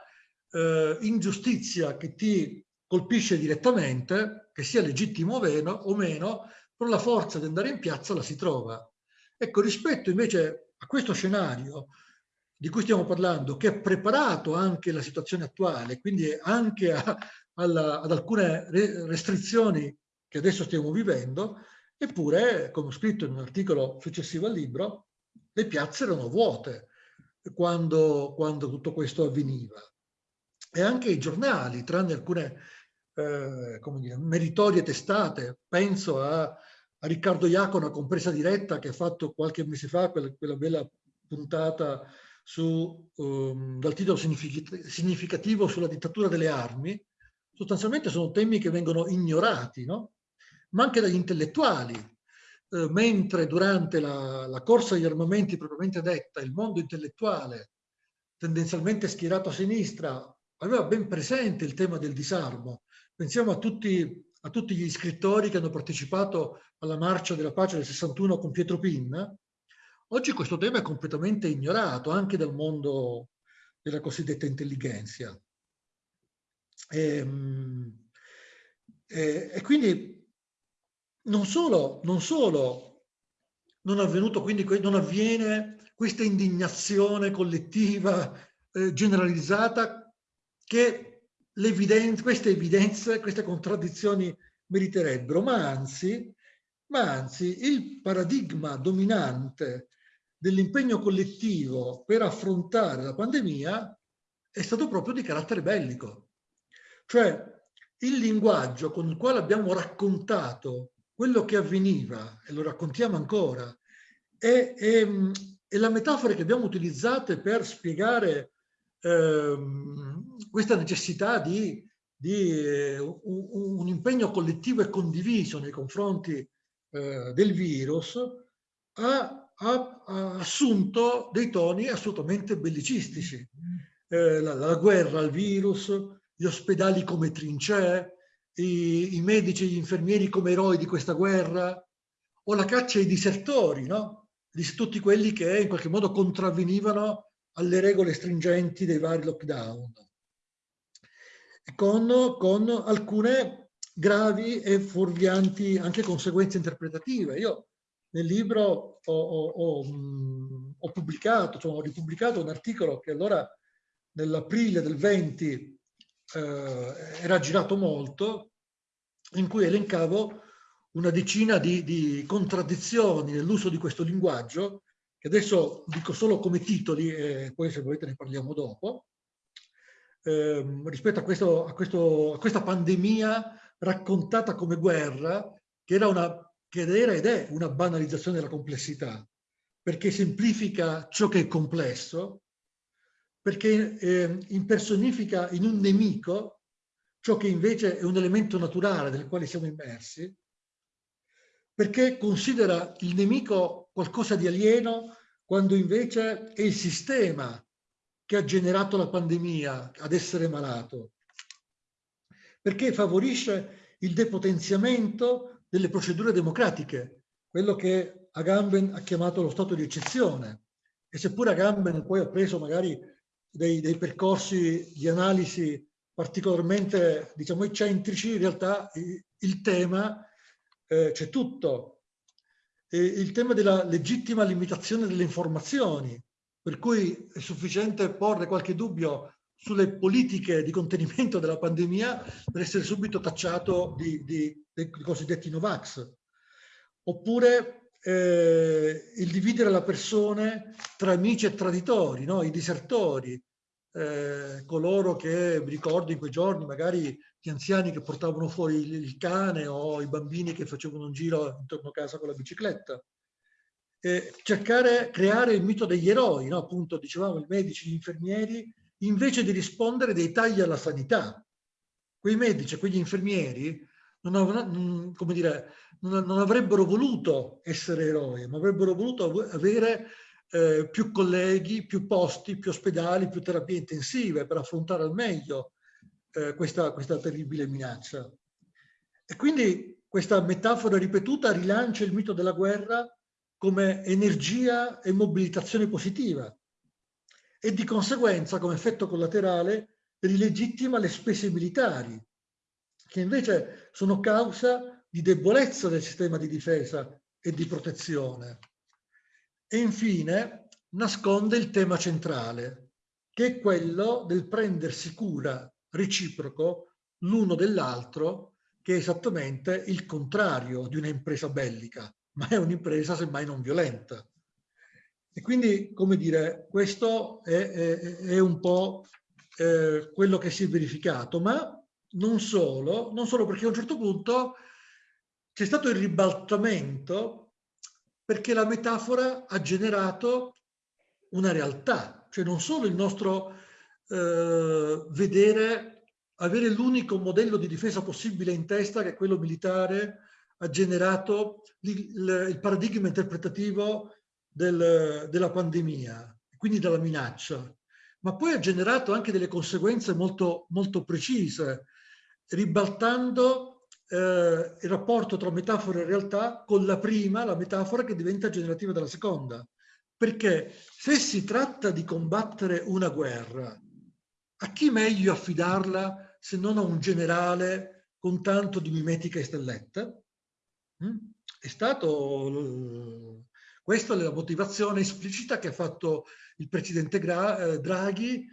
eh, ingiustizia che ti colpisce direttamente, che sia legittimo o meno, con la forza di andare in piazza la si trova. Ecco, rispetto invece a questo scenario di cui stiamo parlando, che ha preparato anche la situazione attuale, quindi anche a, alla, ad alcune restrizioni che adesso stiamo vivendo, eppure, come ho scritto in un articolo successivo al libro, le piazze erano vuote quando, quando tutto questo avveniva. E anche i giornali, tranne alcune eh, come dire, meritorie testate, penso a, a Riccardo Iacona, compresa diretta, che ha fatto qualche mese fa quella, quella bella puntata su, um, dal titolo significativo sulla dittatura delle armi, sostanzialmente sono temi che vengono ignorati, no? ma anche dagli intellettuali. Eh, mentre durante la, la, corsa agli armamenti propriamente detta, il mondo intellettuale, tendenzialmente schierato a sinistra, aveva ben presente il tema del disarmo. Pensiamo a tutti, a tutti gli scrittori che hanno partecipato alla marcia della pace del 61 con Pietro Pinna, Oggi questo tema è completamente ignorato anche dal mondo della cosiddetta intelligenza. E, ehm, e, e quindi non solo, non solo non, avvenuto, quindi non avviene questa indignazione collettiva eh, generalizzata che evidenze, queste evidenze, queste contraddizioni meriterebbero, ma anzi, ma anzi il paradigma dominante dell'impegno collettivo per affrontare la pandemia è stato proprio di carattere bellico. Cioè il linguaggio con il quale abbiamo raccontato quello che avveniva, e lo raccontiamo ancora, è, è, è la metafora che abbiamo utilizzato per spiegare ehm, questa necessità di, di eh, un, un, impegno collettivo e condiviso nei confronti eh, del virus, ha ha, ha assunto dei toni assolutamente bellicistici. Eh, la, la, guerra al virus, gli ospedali come trincee, i, i, medici e gli infermieri come eroi di questa guerra, o la caccia ai disertori, no? di tutti quelli che in qualche modo contravvenivano alle regole stringenti dei vari lockdown, con, con alcune gravi e fuorvianti anche conseguenze interpretative. Io nel libro ho, ho, ho, mm, ho pubblicato, cioè ho ripubblicato un articolo che allora nell'aprile del 20 eh, era girato molto, in cui elencavo una decina di, di contraddizioni nell'uso di questo linguaggio, che adesso dico solo come titoli e poi se volete ne parliamo dopo, eh, rispetto a, questo, a, questo, a questa pandemia raccontata come guerra, che era una che era ed è una banalizzazione della complessità, perché semplifica ciò che è complesso, perché eh, impersonifica in un nemico ciò che invece è un elemento naturale nel quale siamo immersi, perché considera il nemico qualcosa di alieno quando invece è il sistema che ha generato la pandemia ad essere malato, perché favorisce il depotenziamento delle procedure democratiche, quello che Agamben ha chiamato lo stato di eccezione. E seppure Agamben poi ha preso magari dei, dei percorsi di analisi particolarmente, diciamo, eccentrici, in realtà il, tema eh, c'è tutto. E il tema della legittima limitazione delle informazioni, per cui è sufficiente porre qualche dubbio sulle politiche di contenimento della pandemia per essere subito tacciato di, di, dei cosiddetti Novax. Oppure eh, il dividere la persona tra amici e traditori, no? i disertori, eh, coloro che, mi ricordo in quei giorni, magari gli anziani che portavano fuori il cane o i bambini che facevano un giro intorno a casa con la bicicletta. Eh, cercare, creare il mito degli eroi, no? appunto dicevamo i medici, gli infermieri, invece di rispondere dei tagli alla sanità. Quei medici quegli infermieri non, avranno, come dire, non, avrebbero voluto essere eroi, ma avrebbero voluto avere eh, più colleghi, più posti, più ospedali, più terapie intensive per affrontare al meglio eh, questa, questa terribile minaccia. E quindi questa metafora ripetuta rilancia il mito della guerra come energia e mobilitazione positiva e di conseguenza come effetto collaterale rilegittima le spese militari che invece sono causa di debolezza del sistema di difesa e di protezione. E infine nasconde il tema centrale, che è quello del prendersi cura reciproco l'uno dell'altro, che è esattamente il contrario di un'impresa bellica, ma è un'impresa semmai non violenta. E quindi, come dire, questo è, è, è un po' eh, quello che si è verificato, ma non solo, non solo perché a un certo punto c'è stato il ribaltamento perché la metafora ha generato una realtà, cioè non solo il nostro eh, vedere, avere l'unico modello di difesa possibile in testa che è quello militare, ha generato il, il paradigma interpretativo del, della pandemia, quindi della minaccia, ma poi ha generato anche delle conseguenze molto, molto precise, ribaltando eh, il rapporto tra metafora e realtà con la prima, la metafora che diventa generativa della seconda. Perché se si tratta di combattere una guerra, a chi meglio affidarla se non a un generale con tanto di mimetica e stelletta? Mm? È stato questa è la motivazione esplicita che ha fatto il presidente eh, Draghi,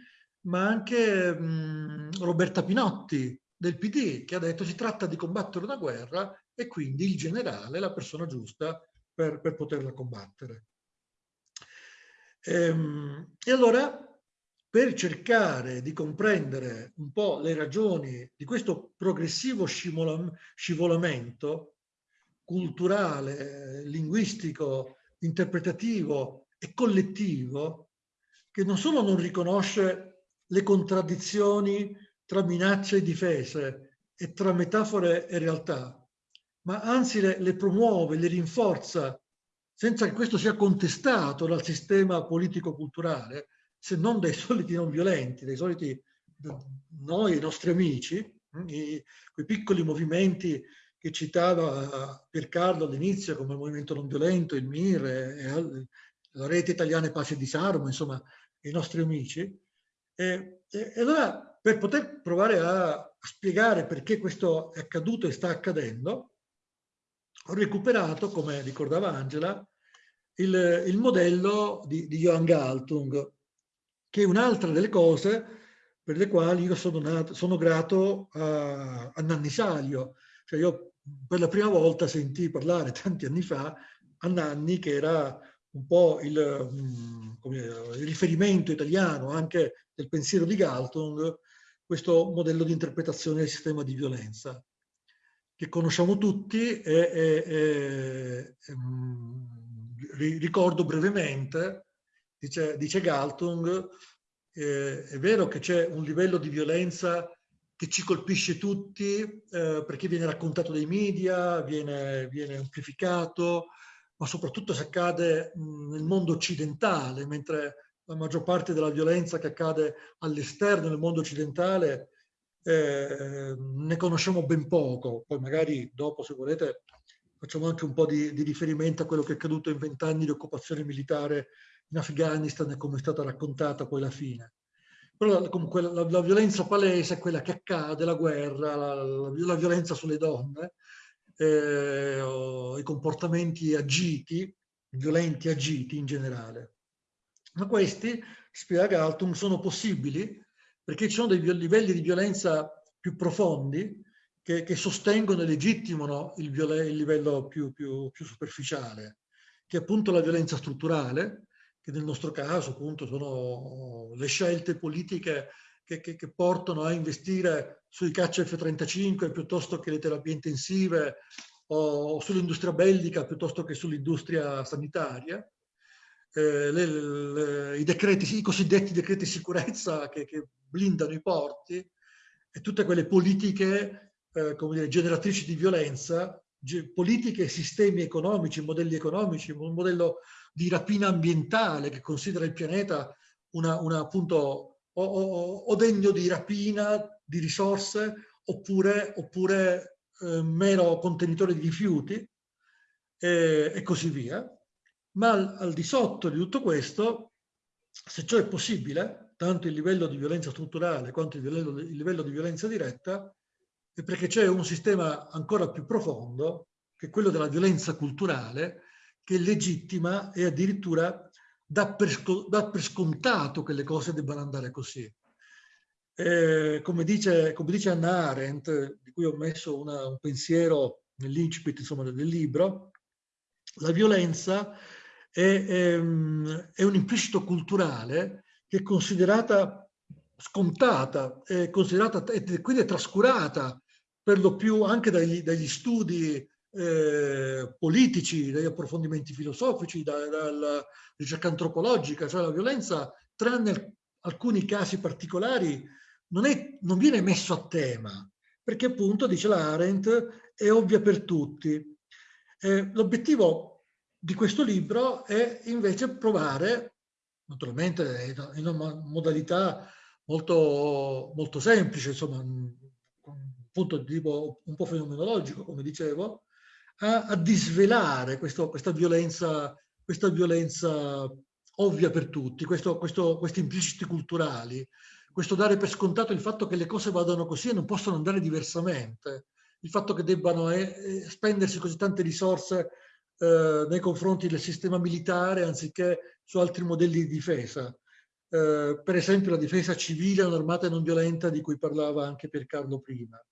ma anche mh, Roberta Pinotti del PD, che ha detto si tratta di combattere una guerra e quindi il generale è la persona giusta per, per poterla combattere. Ehm, e allora, per cercare di comprendere un po' le ragioni di questo progressivo scivolamento culturale, linguistico, interpretativo e collettivo, che non solo non riconosce le contraddizioni tra minacce e difese e tra metafore e realtà, ma anzi le, le promuove, le rinforza, senza che questo sia contestato dal sistema politico-culturale, se non dai soliti non violenti, dai soliti noi, i nostri amici, i, quei piccoli movimenti che citava Piercarlo all'inizio come movimento non violento, il MIR, la rete italiana Pace e Disarmo, insomma, i nostri amici. E, e, e allora per poter provare a, spiegare perché questo è accaduto e sta accadendo, ho recuperato, come ricordava Angela, il, il modello di, di Johann Galtung, che è un'altra delle cose per le quali io sono, nato, sono grato a, a Nanni Salio. Cioè io per la prima volta sentii parlare tanti anni fa a Nanni, che era un po' il, mm, il riferimento italiano anche del pensiero di Galtung, questo modello di interpretazione del sistema di violenza che conosciamo tutti e, e, e mm, ricordo brevemente, dice, dice Galtung, eh, è vero che c'è un livello di violenza che ci colpisce tutti eh, perché viene raccontato dai media, viene, viene amplificato, ma soprattutto se accade mh, nel mondo occidentale, mentre la maggior parte della violenza che accade all'esterno del mondo occidentale eh, ne conosciamo ben poco. Poi magari dopo, se volete, facciamo anche un po' di, di riferimento a quello che è accaduto in vent'anni di occupazione militare in Afghanistan e come è stata raccontata poi la fine. Però comunque la, la, violenza palese è quella che accade, la guerra, la, la, la violenza sulle donne, eh, i comportamenti agiti, violenti agiti in generale. Ma questi, spiega Galtung, sono possibili perché ci sono dei livelli di violenza più profondi che, che sostengono e legittimano il, il livello più, più, più, superficiale, che è appunto la violenza strutturale, che nel nostro caso appunto sono le scelte politiche che, che, che portano a investire sui caccia F-35 piuttosto che le terapie intensive o sull'industria bellica piuttosto che sull'industria sanitaria, eh, le, le, i, decreti, i cosiddetti decreti sicurezza che, che, blindano i porti e tutte quelle politiche eh, come dire, generatrici di violenza, politiche, sistemi economici, modelli economici, un modello di rapina ambientale che considera il pianeta una, una appunto o, o, o, degno di rapina di risorse oppure, oppure eh, mero contenitore di rifiuti eh, e così via, ma al, al, di sotto di tutto questo, se ciò è possibile, tanto il livello di violenza strutturale quanto il livello, il livello di violenza diretta, è perché c'è un sistema ancora più profondo, che è quello della violenza culturale, che legittima e addirittura dà per, dà per scontato che le cose debbano andare così. Eh, come, dice, come, dice, Anna Arendt, di cui ho messo una, un pensiero nell'incipit del libro, la violenza è, è, è, un implicito culturale che è considerata scontata, è considerata e quindi è trascurata per lo più anche dagli, dagli studi eh, politici, dagli approfondimenti filosofici, da, dalla ricerca antropologica, cioè la violenza, tranne alcuni casi particolari, non, è, non viene messo a tema, perché appunto, dice la Arendt, è ovvia per tutti. Eh, L'obiettivo di questo libro è invece provare, naturalmente in una modalità molto, molto semplice, insomma, un punto di tipo un po' fenomenologico, come dicevo, a, a disvelare questo, questa, violenza, questa violenza ovvia per tutti, questo, questo, questi impliciti culturali, questo dare per scontato il fatto che le cose vadano così e non possono andare diversamente, il fatto che debbano eh, eh, spendersi così tante risorse eh, nei confronti del sistema militare anziché su altri modelli di difesa. Eh, per esempio la difesa civile, un'armata non violenta di cui parlava anche Piercarlo prima.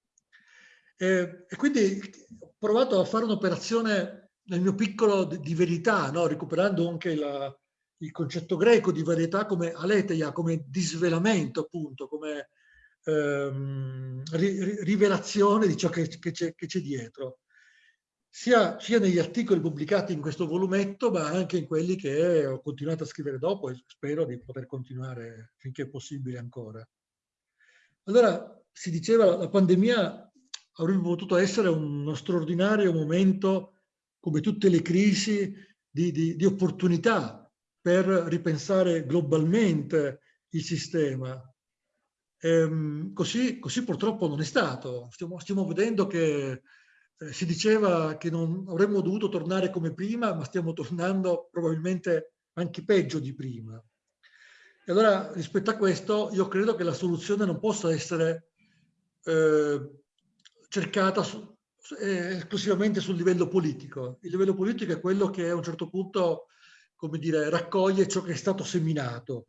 Eh, e quindi ho provato a fare un'operazione nel mio piccolo di, di verità, no? recuperando anche la, il concetto greco di varietà come aletheia, come disvelamento appunto, come ehm, ri, rivelazione di ciò che, che c'è dietro. Sia, sia, negli articoli pubblicati in questo volumetto, ma anche in quelli che ho continuato a scrivere dopo e spero di poter continuare finché è possibile ancora. Allora, si diceva, la pandemia avrebbe potuto essere uno straordinario momento, come tutte le crisi, di, di, di opportunità per ripensare globalmente il sistema. Ehm, così, così, purtroppo non è stato. Stiamo, stiamo vedendo che eh, si diceva che non avremmo dovuto tornare come prima, ma stiamo tornando probabilmente anche peggio di prima. E allora rispetto a questo io credo che la soluzione non possa essere eh, cercata su, eh, esclusivamente sul livello politico. Il livello politico è quello che a un certo punto, come dire, raccoglie ciò che è stato seminato.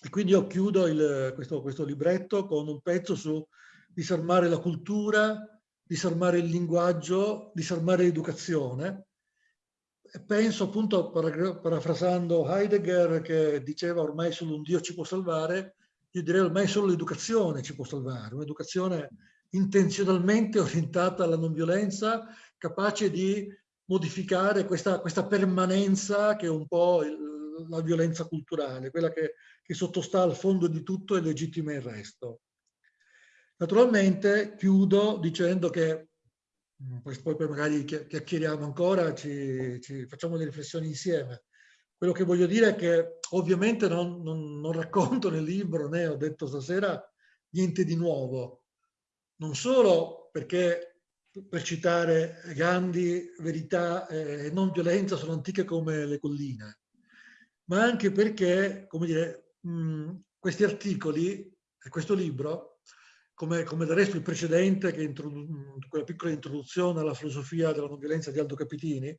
E quindi io chiudo il, questo, questo libretto con un pezzo su disarmare la cultura, disarmare il linguaggio, disarmare l'educazione. Penso appunto, parafrasando Heidegger, che diceva ormai solo un Dio ci può salvare, io direi ormai solo l'educazione ci può salvare, un'educazione intenzionalmente orientata alla non violenza, capace di modificare questa, questa permanenza che è un po' il, la violenza culturale, quella che, che sottostà al fondo di tutto e legittima il resto. Naturalmente chiudo dicendo che, mm, poi, magari chiacchieriamo ancora, ci, ci facciamo le riflessioni insieme. Quello che voglio dire è che ovviamente non, non, non racconto nel libro, né ho detto stasera, niente di nuovo, non solo perché, per citare Gandhi, verità e non violenza sono antiche come le colline, ma anche perché, come dire, mh, questi articoli e questo libro, come, come del resto il precedente, che quella piccola introduzione alla filosofia della non violenza di Aldo Capitini,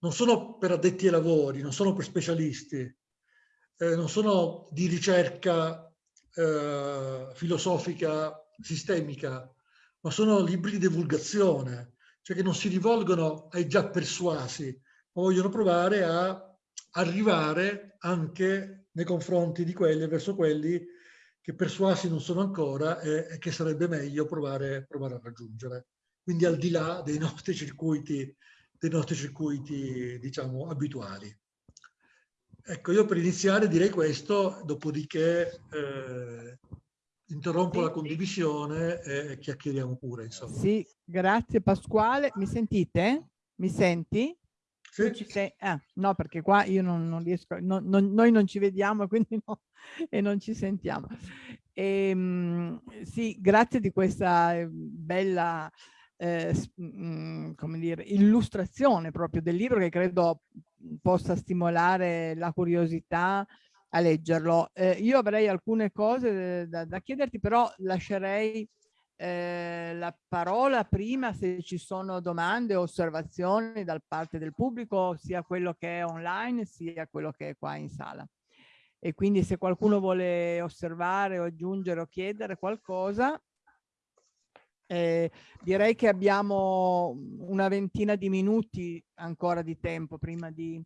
non sono per addetti ai lavori, non sono per specialisti, eh, non sono di ricerca eh, filosofica sistemica, ma sono libri di divulgazione, cioè che non si rivolgono ai già persuasi, ma vogliono provare a arrivare anche nei confronti di quelli, verso quelli che persuasi non sono ancora e, e che sarebbe meglio provare, provare, a raggiungere. Quindi al di là dei nostri circuiti, dei nostri circuiti diciamo, abituali. Ecco, io per iniziare direi questo, dopodiché eh, interrompo sì, la condivisione e chiacchieriamo pure. Insomma. Sì, grazie Pasquale. Mi sentite? Mi senti? Sì. Sei... Ah, no, perché qua io non, non riesco, no, non, noi non ci vediamo quindi no, e non ci sentiamo. E, ehm, sì, grazie di questa eh, bella eh, mh, come dire, illustrazione proprio del libro che credo possa stimolare la curiosità a leggerlo. Eh, io avrei alcune cose da, da chiederti, però lascerei eh, la parola prima se ci sono domande o osservazioni da parte del pubblico, sia quello che è online, sia quello che è qua in sala. E quindi se qualcuno vuole osservare o aggiungere o chiedere qualcosa, eh, direi che abbiamo una ventina di minuti ancora di tempo prima di,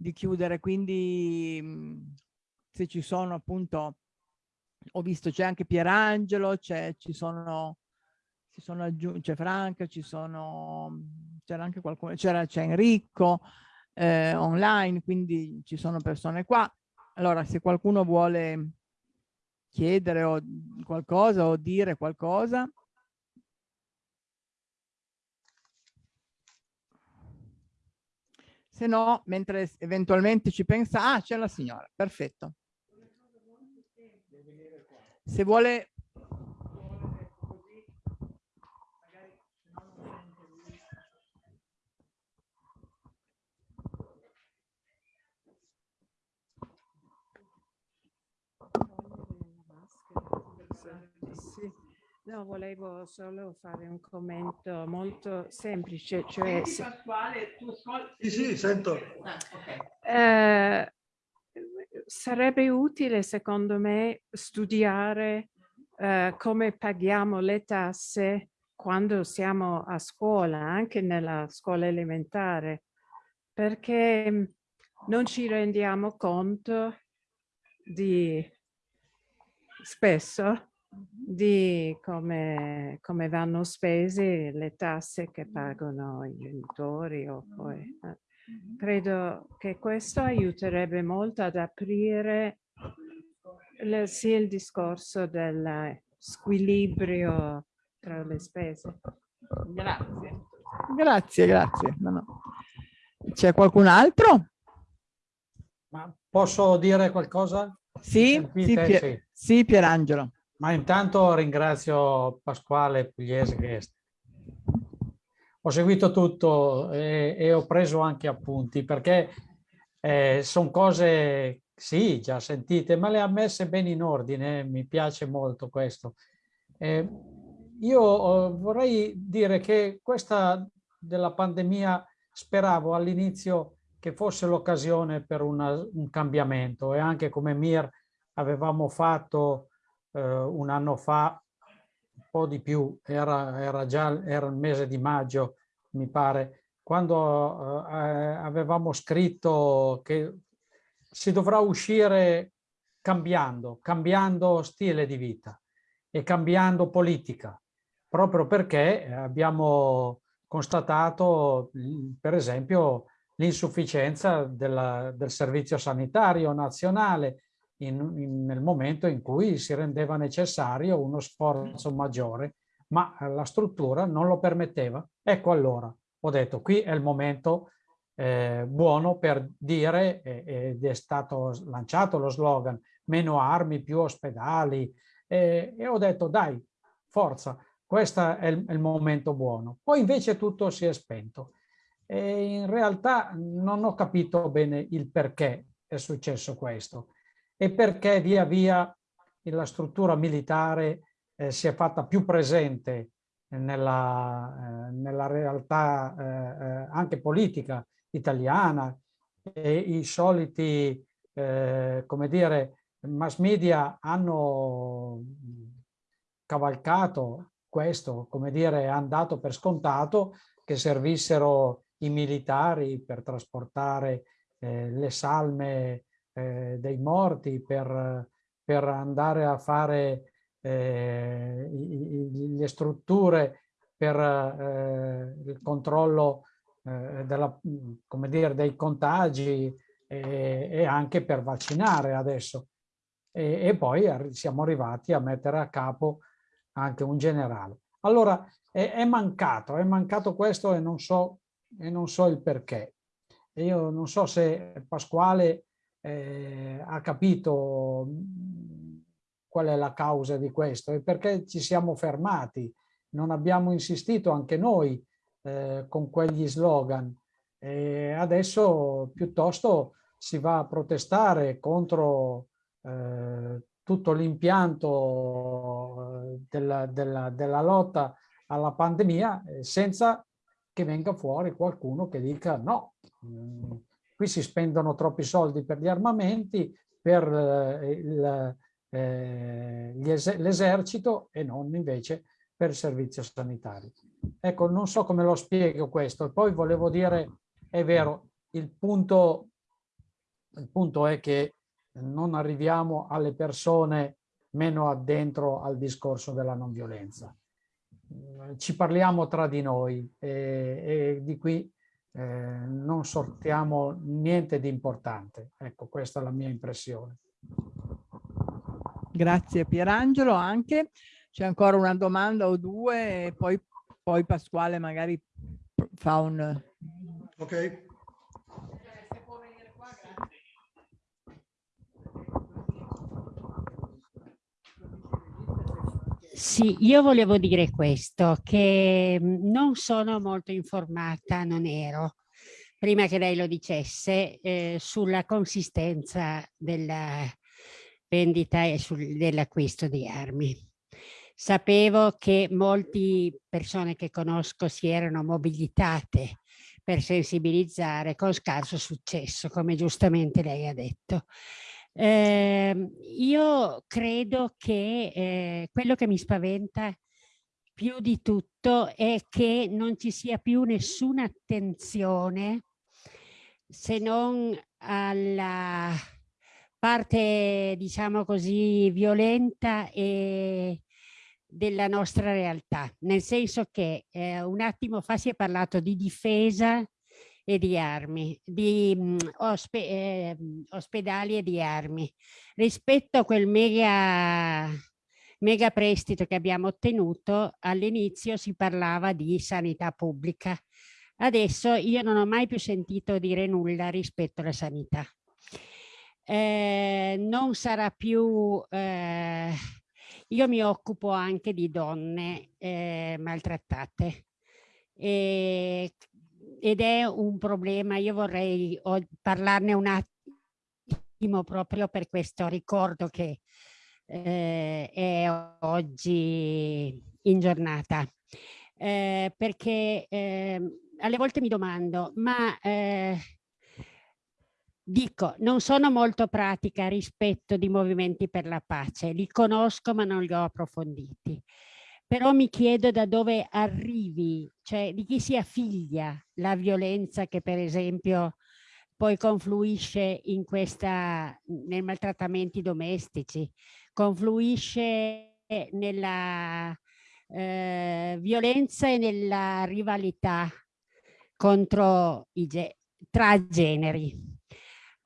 di chiudere, quindi mhmm, se ci sono appunto, ho visto c'è anche Pierangelo, c'è, ci sono, ci sono c'è Franca, ci sono, c'era anche qualcuno, c'era Enrico eh, online, quindi ci sono persone qua. Allora se qualcuno vuole chiedere o qualcosa o dire qualcosa, se no, mentre eventualmente ci pensa, ah, c'è la signora, perfetto. Se vuole... Sì. No, volevo solo fare un commento molto semplice, cioè... Se... Sì, sì, sento. Ah, eh, sarebbe utile, secondo me, studiare eh, come paghiamo le tasse quando siamo a scuola, anche nella scuola elementare, perché non ci rendiamo conto di spesso di come, come, vanno spese le tasse che pagano i genitori o poi. Eh. Credo che questo aiuterebbe molto ad aprire le, sì, il discorso del squilibrio tra le spese. Grazie. Grazie, grazie. No, no. C'è qualcun altro? Ma posso dire qualcosa? Sì, sì, Pier sì, Pierangelo. Ma intanto ringrazio Pasquale Pugliese che ho seguito tutto e, e ho preso anche appunti perché eh, sono cose, sì, già sentite, ma le ha messe bene in ordine, mi piace molto questo. Eh, io oh, vorrei dire che questa della pandemia speravo all'inizio che fosse l'occasione per una, un cambiamento e anche come Mir avevamo fatto eh, un anno fa, un po' di più, era, era già era il mese di maggio, mi pare, quando eh, avevamo scritto che si dovrà uscire cambiando, cambiando stile di vita e cambiando politica, proprio perché abbiamo constatato, per esempio, l'insufficienza del servizio sanitario nazionale in, in, nel momento in cui si rendeva necessario uno sforzo maggiore, ma la struttura non lo permetteva. Ecco allora, ho detto, qui è il momento eh, buono per dire, eh, ed è stato lanciato lo slogan, meno armi, più ospedali, eh, e ho detto, dai, forza, questo è il, il momento buono. Poi invece tutto si è spento. E in realtà non ho capito bene il perché è successo questo e perché via via la struttura militare eh, si è fatta più presente nella, eh, nella realtà eh, eh anche politica italiana. E i soliti, eh, come dire, mass media hanno cavalcato questo, come dire, hanno dato per scontato che servissero i militari per trasportare eh, le salme eh, dei morti, per, per, andare a fare eh, le strutture per eh, il controllo eh, della, dire, dei contagi e, e, anche per vaccinare adesso. E, e, poi siamo arrivati a mettere a capo anche un generale. Allora è, è mancato, è mancato questo e non so, e non so il perché. Io non so se Pasquale eh, ha capito qual è la causa di questo e perché ci siamo fermati. Non abbiamo insistito anche noi eh, con quegli slogan. E adesso piuttosto si va a protestare contro eh, tutto l'impianto eh, della, della, della, lotta alla pandemia eh, senza che venga fuori qualcuno che dica no, mm, qui si spendono troppi soldi per gli armamenti, per eh, eh, l'esercito e non invece per il servizio sanitario. Ecco, non so come lo spiego questo. E poi volevo dire, è vero, il punto, il punto è che non arriviamo alle persone meno addentro al discorso della non violenza. Ci parliamo tra di noi e, e di qui eh, non sortiamo niente di importante. Ecco, questa è la mia impressione. Grazie Pierangelo anche. C'è ancora una domanda o due e poi, poi Pasquale magari fa un... Ok. Sì, io volevo dire questo, che non sono molto informata, non ero, prima che lei lo dicesse, eh, sulla consistenza della vendita e dell'acquisto di armi. Sapevo che molte persone che conosco si erano mobilitate per sensibilizzare con scarso successo, come giustamente lei ha detto. Eh, io credo che eh, quello che mi spaventa più di tutto è che non ci sia più nessuna attenzione se non alla parte, diciamo così, violenta e della nostra realtà, nel senso che eh, un attimo fa si è parlato di difesa e di armi, di mh, mm, ospe eh, ospedali e di armi. Rispetto a quel mega, mega prestito che abbiamo ottenuto, all'inizio si parlava di sanità pubblica. Adesso io non ho mai più sentito dire nulla rispetto alla sanità. Eh, non sarà più... Eh, io mi occupo anche di donne eh, maltrattate e ed è un problema, io vorrei parlarne un attimo proprio per questo ricordo che eh, è oggi in giornata. Eh, perché eh, alle volte mi domando, ma eh, dico, non sono molto pratica rispetto di movimenti per la pace, li conosco ma non li ho approfonditi però mi chiedo da dove arrivi, cioè di chi sia figlia la violenza che per esempio poi confluisce in questa, nei maltrattamenti domestici, confluisce nella eh, violenza e nella rivalità contro i, tra generi.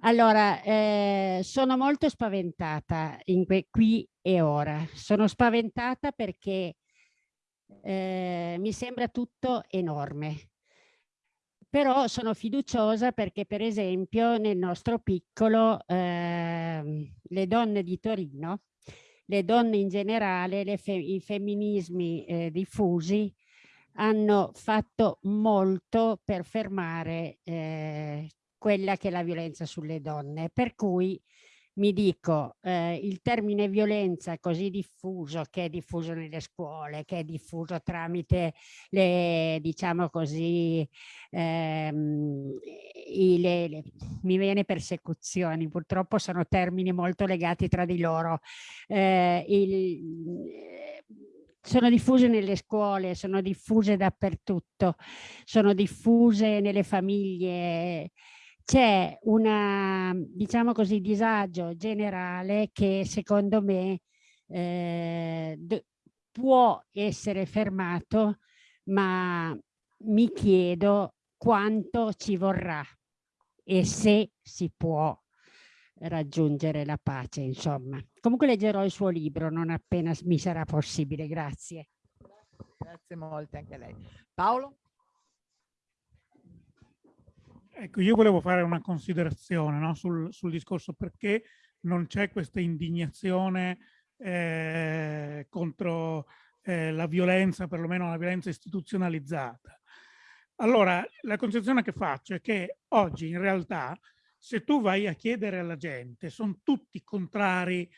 Allora, eh, sono molto spaventata qui e ora. Sono spaventata perché eh, mi sembra tutto enorme. Però sono fiduciosa perché per esempio nel nostro piccolo eh, le donne di Torino, le donne in generale, fe i femminismi eh, diffusi hanno fatto molto per fermare eh, quella che è la violenza sulle donne. Per cui mi dico eh, il termine violenza così diffuso che è diffuso nelle scuole che è diffuso tramite le diciamo così ehm, i, le, le, mi viene persecuzioni purtroppo sono termini molto legati tra di loro. Eh, il, sono diffuse nelle scuole, sono diffuse dappertutto, sono diffuse nelle famiglie, c'è un diciamo così, disagio generale che secondo me eh, può essere fermato, ma mi chiedo quanto ci vorrà e se si può raggiungere la pace, insomma. Comunque leggerò il suo libro non appena mi sarà possibile, grazie. Grazie molte anche a lei. Paolo? Ecco, io volevo fare una considerazione no, sul, sul, discorso perché non c'è questa indignazione eh, contro eh, la violenza, perlomeno la violenza istituzionalizzata. Allora, la concezione che faccio è che oggi in realtà se tu vai a chiedere alla gente, sono tutti contrari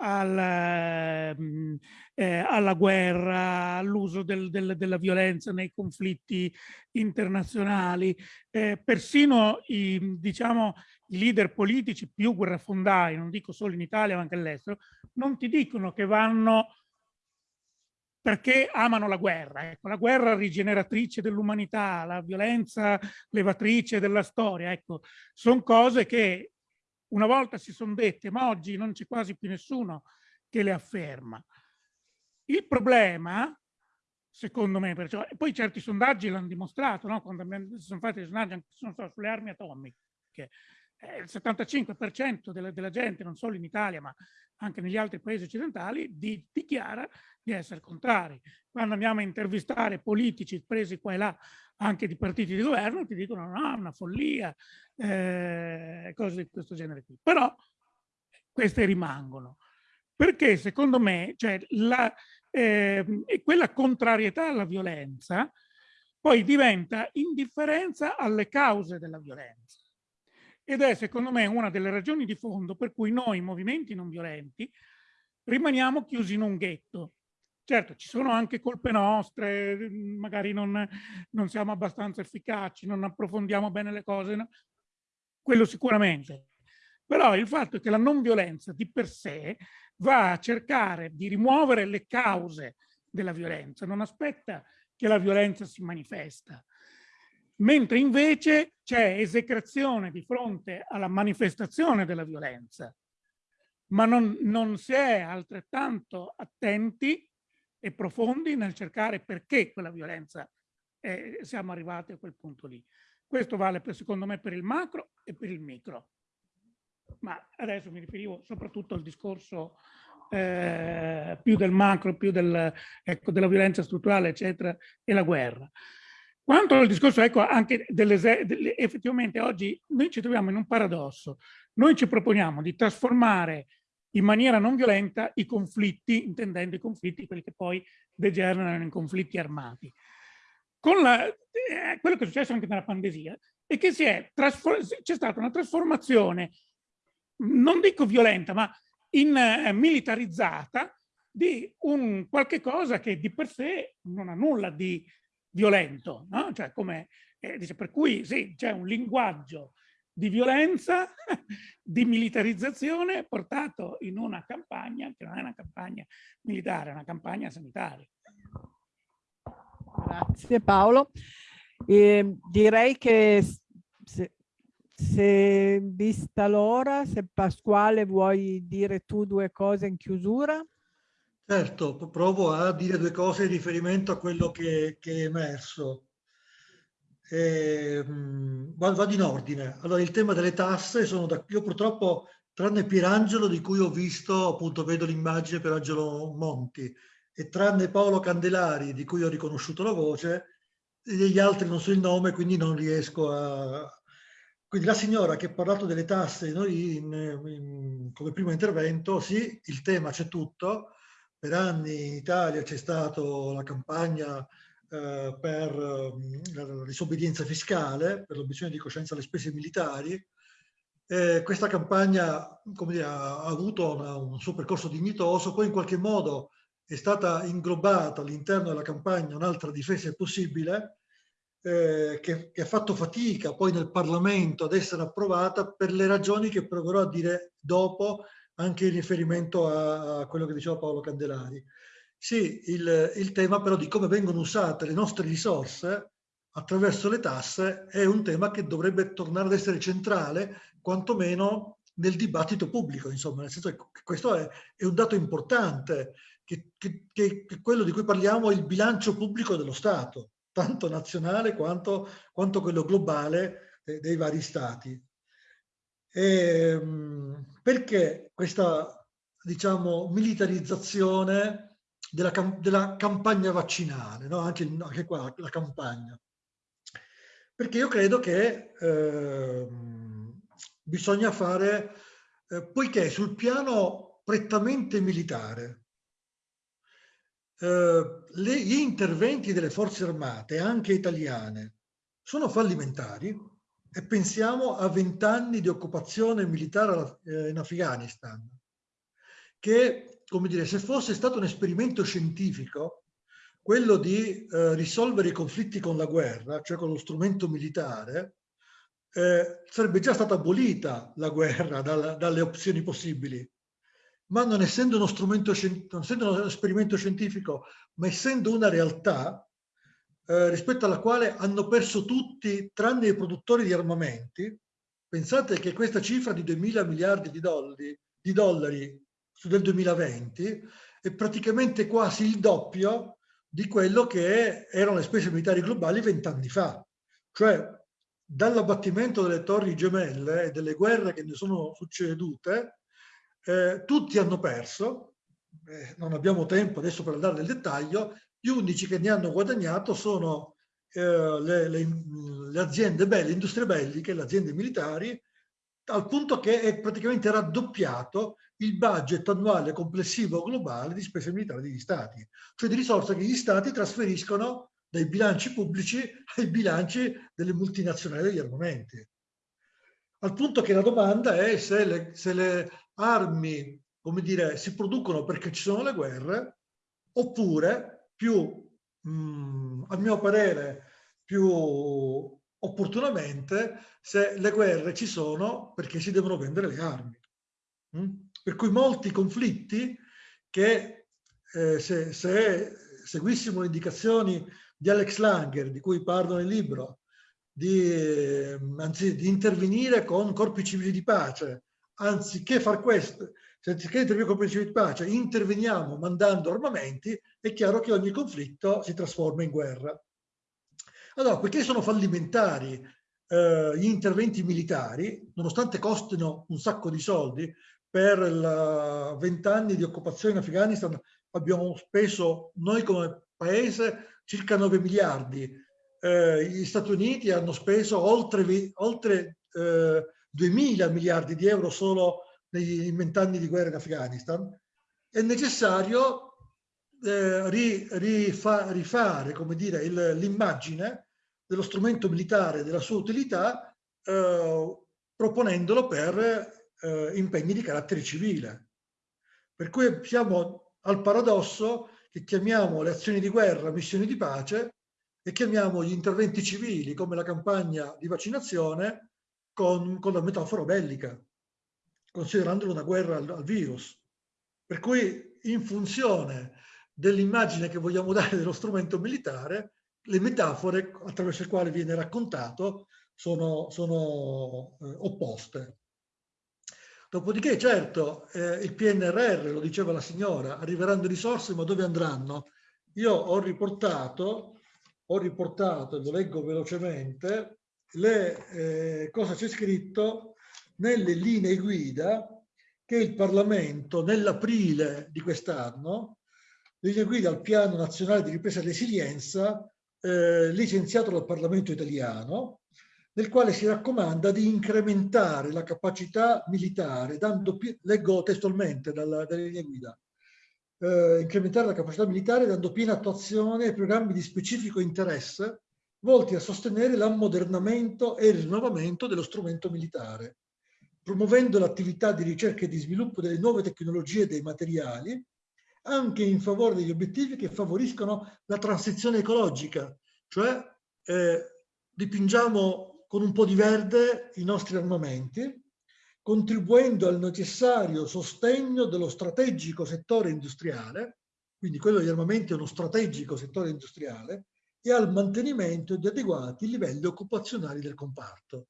alla, mm, eh, alla guerra, all'uso del, del, della violenza nei conflitti internazionali, eh, persino i, diciamo, i leader politici più guerrafondai, non dico solo in Italia ma anche all'estero, non ti dicono che vanno perché amano la guerra. Ecco, la guerra rigeneratrice dell'umanità, la violenza levatrice della storia, ecco, sono cose che una volta si sono dette, ma oggi non c'è quasi più nessuno che le afferma. Il problema, secondo me, perciò, e poi certi sondaggi l'hanno dimostrato, no? quando si sono fatti sondaggi anche sulle armi atomiche, eh, il 75% della, della, gente, non solo in Italia, ma anche negli altri paesi occidentali, di, dichiara di essere contrari. Quando andiamo a intervistare politici presi qua e là, anche di partiti di governo, ti dicono no, una follia, eh, cose di questo genere qui. Però queste rimangono. Perché secondo me cioè, la, eh, quella contrarietà alla violenza poi diventa indifferenza alle cause della violenza. Ed è secondo me una delle ragioni di fondo per cui noi, movimenti non violenti, rimaniamo chiusi in un ghetto. Certo, ci sono anche colpe nostre, magari non, non siamo abbastanza efficaci, non approfondiamo bene le cose, no? quello sicuramente. Però il fatto è che la non violenza di per sé va a cercare di rimuovere le cause della violenza, non aspetta che la violenza si manifesta mentre invece c'è esecrazione di fronte alla manifestazione della violenza, ma non, non si è altrettanto attenti e profondi nel cercare perché quella violenza eh, siamo arrivati a quel punto lì. Questo vale per, secondo me per il macro e per il micro. Ma adesso mi riferivo soprattutto al discorso eh, più del macro, più del, ecco, della violenza strutturale, eccetera, e la guerra. Quanto al discorso, ecco, anche delle, effettivamente oggi noi ci troviamo in un paradosso. Noi ci proponiamo di trasformare in maniera non violenta i conflitti, intendendo i conflitti, quelli che poi degenerano in conflitti armati. La, eh, quello che è successo anche nella pandemia è che c'è stata una trasformazione, non dico violenta, ma in, eh, militarizzata di un qualche cosa che di per sé non ha nulla di violento, no? cioè come, eh, dice, per cui sì, c'è un linguaggio di violenza, di militarizzazione portato in una campagna che non è una campagna militare, è una campagna sanitaria. Grazie Paolo. Eh, direi che se, se vista l'ora, se Pasquale vuoi dire tu due cose in chiusura. Certo, provo a dire due cose in riferimento a quello che, che è emerso. Eh, vado in ordine. Allora, il tema delle tasse, sono da, io purtroppo, tranne Pierangelo, di cui ho visto, appunto vedo l'immagine per Angelo Monti, e tranne Paolo Candelari, di cui ho riconosciuto la voce, degli altri non so il nome, quindi non riesco a... Quindi la signora che ha parlato delle tasse, noi in, in, come primo intervento, sì, il tema c'è tutto, per anni in Italia c'è stata la campagna eh, per eh, la disobbedienza fiscale, per l'obiezione di coscienza alle spese militari. Eh, questa campagna dire, ha avuto una, un suo percorso dignitoso, poi in qualche modo è stata inglobata all'interno della campagna un'altra difesa possibile, eh, che, che, ha fatto fatica poi nel Parlamento ad essere approvata per le ragioni che proverò a dire dopo anche in riferimento a, a quello che diceva Paolo Candelari. Sì, il, il, tema però di come vengono usate le nostre risorse attraverso le tasse è un tema che dovrebbe tornare ad essere centrale, quantomeno nel dibattito pubblico, insomma, nel senso che questo è, è un dato importante, che, che, che, quello di cui parliamo è il bilancio pubblico dello Stato, tanto nazionale quanto, quanto quello globale dei, dei vari Stati. E, ehm, perché questa, diciamo, militarizzazione della, della campagna vaccinale, no? anche, anche, qua la campagna? Perché io credo che eh, bisogna fare, eh, poiché sul piano prettamente militare, eh, gli interventi delle forze armate, anche italiane, sono fallimentari e pensiamo a vent'anni di occupazione militare eh, in Afghanistan, che, come dire, se fosse stato un esperimento scientifico, quello di eh, risolvere i conflitti con la guerra, cioè con lo strumento militare, eh, sarebbe già stata abolita la guerra dalla, dalle opzioni possibili. Ma non essendo uno strumento, non essendo uno esperimento scientifico, ma essendo una realtà eh, rispetto alla quale hanno perso tutti, tranne i produttori di armamenti, pensate che questa cifra di 2 mila miliardi di dollari, di dollari del 2020 è praticamente quasi il doppio di quello che erano le spese militari globali vent'anni fa. Cioè, dall'abbattimento delle torri gemelle e delle guerre che ne sono succedute, eh, tutti hanno perso, eh, non abbiamo tempo adesso per andare nel dettaglio, gli unici che ne hanno guadagnato sono eh, le, le, le, aziende belle, le industrie belliche, le aziende militari, al punto che è praticamente raddoppiato il budget annuale complessivo globale di spese militari degli stati, cioè di risorse che gli stati trasferiscono dai bilanci pubblici ai bilanci delle multinazionali degli armamenti. Al punto che la domanda è se le, se le armi, come dire, si producono perché ci sono le guerre, oppure più, mh, mm, a mio parere, più opportunamente, se le guerre ci sono perché si devono vendere le armi. Mm? Per cui molti conflitti che eh, se, se seguissimo le indicazioni di Alex Langer, di cui parlo nel libro, di, anzi, di intervenire con corpi civili di pace, anziché far questo, anziché intervenire con principi di pace, interveniamo mandando armamenti, è chiaro che ogni conflitto si trasforma in guerra. Allora, perché sono fallimentari eh, gli interventi militari, nonostante costino un sacco di soldi, per vent'anni di occupazione in Afghanistan abbiamo speso noi come paese circa 9 miliardi, eh, gli Stati Uniti hanno speso oltre, oltre eh, 2.000 miliardi di euro solo nei vent'anni di guerra in Afghanistan, è necessario eh, ri, rifa, rifare l'immagine dello strumento militare, della sua utilità, eh, proponendolo per eh, impegni di carattere civile. Per cui siamo al paradosso che chiamiamo le azioni di guerra missioni di pace e chiamiamo gli interventi civili come la campagna di vaccinazione con, con la metafora bellica, considerandolo una guerra al, al virus. Per cui in funzione dell'immagine che vogliamo dare dello strumento militare, le metafore attraverso le quali viene raccontato sono, sono eh, opposte. Dopodiché, certo, eh, il PNRR, lo diceva la signora, arriveranno risorse, ma dove andranno? Io ho riportato, ho riportato, lo leggo velocemente, le, eh, cosa c'è scritto nelle linee guida che il Parlamento nell'aprile di quest'anno, linee guida al Piano Nazionale di Ripresa e Resilienza, eh, licenziato dal Parlamento italiano, nel quale si raccomanda di incrementare la capacità militare, dando, leggo testualmente dalla, dalle linee guida, eh, incrementare la capacità militare dando piena attuazione ai programmi di specifico interesse volti a sostenere l'ammodernamento e il rinnovamento dello strumento militare, promuovendo l'attività di ricerca e di sviluppo delle nuove tecnologie e dei materiali, anche in favore degli obiettivi che favoriscono la transizione ecologica, cioè eh, dipingiamo con un po' di verde i nostri armamenti, contribuendo al necessario sostegno dello strategico settore industriale, quindi quello degli armamenti è uno strategico settore industriale, e al mantenimento di adeguati livelli occupazionali del comparto.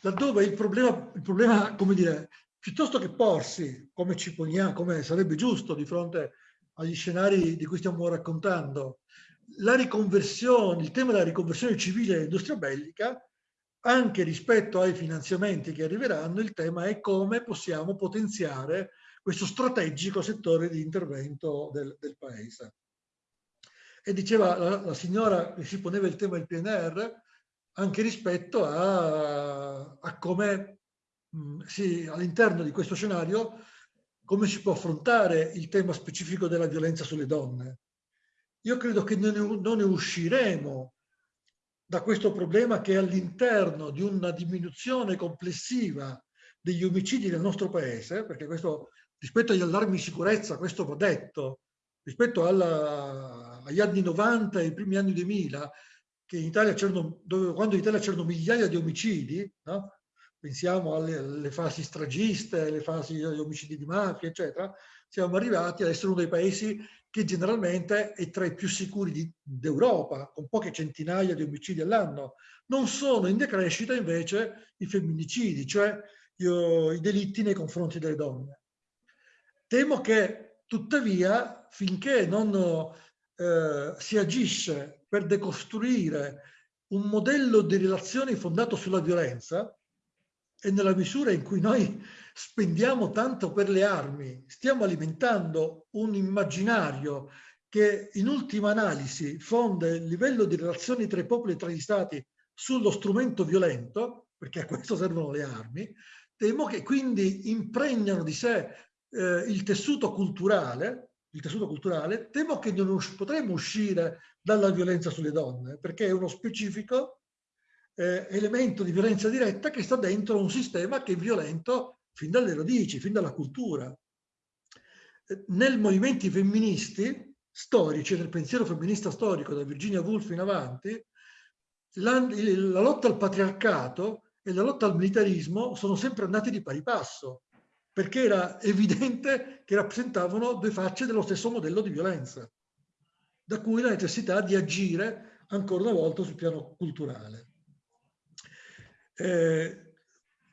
Laddove il problema, il problema come dire, piuttosto che porsi, come ci poniamo, come sarebbe giusto di fronte agli scenari di cui stiamo raccontando, la riconversione, il tema della riconversione civile all'industria bellica, anche rispetto ai finanziamenti che arriveranno, il tema è come possiamo potenziare questo strategico settore di intervento del, del Paese. E diceva la, la, signora che si poneva il tema del PNR anche rispetto a, a come all'interno di questo scenario come si può affrontare il tema specifico della violenza sulle donne. Io credo che non ne usciremo da questo problema che all'interno di una diminuzione complessiva degli omicidi nel nostro paese, perché questo rispetto agli allarmi di sicurezza, questo va detto, rispetto alla, agli anni 90 e ai primi anni 2000, che in Italia quando in Italia c'erano migliaia di omicidi, no? Pensiamo alle, alle, fasi stragiste, alle fasi di omicidi di mafia, eccetera, siamo arrivati ad essere uno dei paesi che generalmente è tra i più sicuri d'Europa, con poche centinaia di omicidi all'anno. Non sono in decrescita invece i femminicidi, cioè io, i delitti nei confronti delle donne. Temo che tuttavia, finché non eh, si agisce per decostruire un modello di relazioni fondato sulla violenza, e nella misura in cui noi spendiamo tanto per le armi, stiamo alimentando un immaginario che in ultima analisi fonda il livello di relazioni tra i popoli e tra gli stati sullo strumento violento, perché a questo servono le armi, temo che quindi impregnano di sé eh, il tessuto culturale, il tessuto culturale, temo che non potremo uscire dalla violenza sulle donne, perché è uno specifico eh, elemento di violenza diretta che sta dentro un sistema che è violento fin dalle radici, fin dalla cultura. Eh, nel movimenti femministi storici, nel pensiero femminista storico, da Virginia Woolf in avanti, la, la lotta al patriarcato e la lotta al militarismo sono sempre andati di pari passo, perché era evidente che rappresentavano due facce dello stesso modello di violenza, da cui la necessità di agire ancora una volta sul piano culturale. Eh,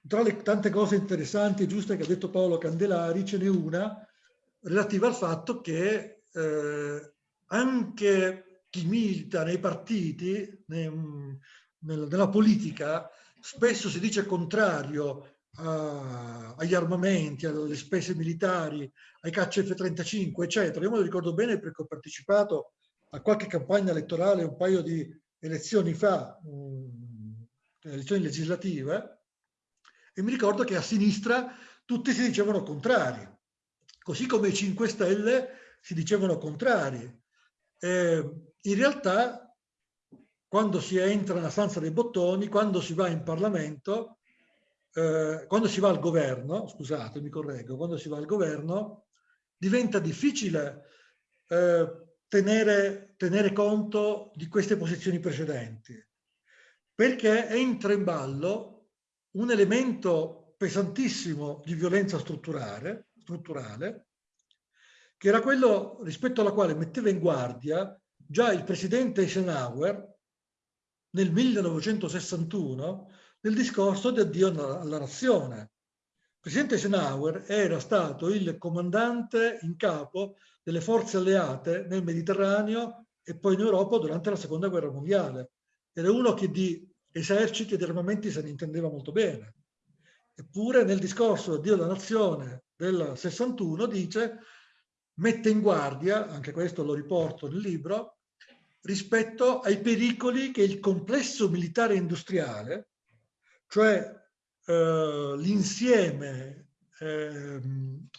tra le tante cose interessanti e giuste che ha detto Paolo Candelari, ce n'è una relativa al fatto che eh, anche chi milita nei partiti, nei, nella politica, spesso si dice contrario a, agli armamenti, alle spese militari, ai caccia F-35, eccetera. Io me lo ricordo bene perché ho partecipato a qualche campagna elettorale un paio di elezioni fa, elezioni legislative, e mi ricordo che a sinistra tutti si dicevano contrari, così come i 5 Stelle si dicevano contrari. Eh, in realtà, quando si entra nella stanza dei bottoni, quando si va in Parlamento, eh, quando si va al governo, scusate, mi correggo, quando si va al governo, diventa difficile eh, tenere, tenere conto di queste posizioni precedenti perché entra in ballo un elemento pesantissimo di violenza strutturale, strutturale che era quello rispetto alla quale metteva in guardia già il presidente Eisenhower nel 1961 nel discorso di addio alla nazione. Il presidente Eisenhower era stato il comandante in capo delle forze alleate nel Mediterraneo e poi in Europa durante la seconda guerra mondiale. Era uno che di eserciti ed armamenti se ne intendeva molto bene. Eppure nel discorso Dio la nazione del 61 dice, mette in guardia, anche questo lo riporto nel libro, rispetto ai pericoli che il complesso militare industriale, cioè eh, l'insieme eh,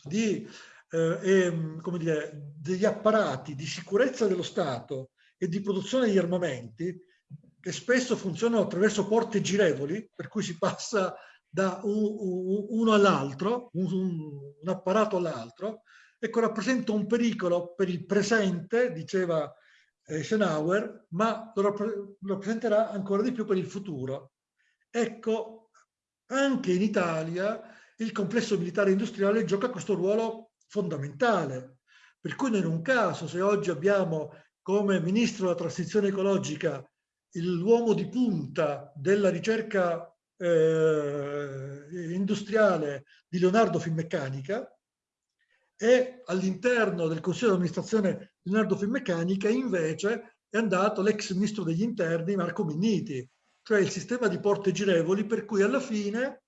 di, eh, come dire, degli apparati di sicurezza dello Stato e di produzione di armamenti, che spesso funzionano attraverso porte girevoli, per cui si passa da un, uno all'altro, un, apparato all'altro, ecco rappresenta un pericolo per il presente, diceva Eisenhower, ma lo, lo rappresenterà ancora di più per il futuro. Ecco, anche in Italia il complesso militare industriale gioca questo ruolo fondamentale, per cui non è un caso se oggi abbiamo come ministro della transizione ecologica l'uomo di punta della ricerca eh, industriale di Leonardo Finmeccanica e all'interno del Consiglio di amministrazione Leonardo Finmeccanica invece è andato l'ex ministro degli interni Marco Minniti, cioè il sistema di porte girevoli per cui alla fine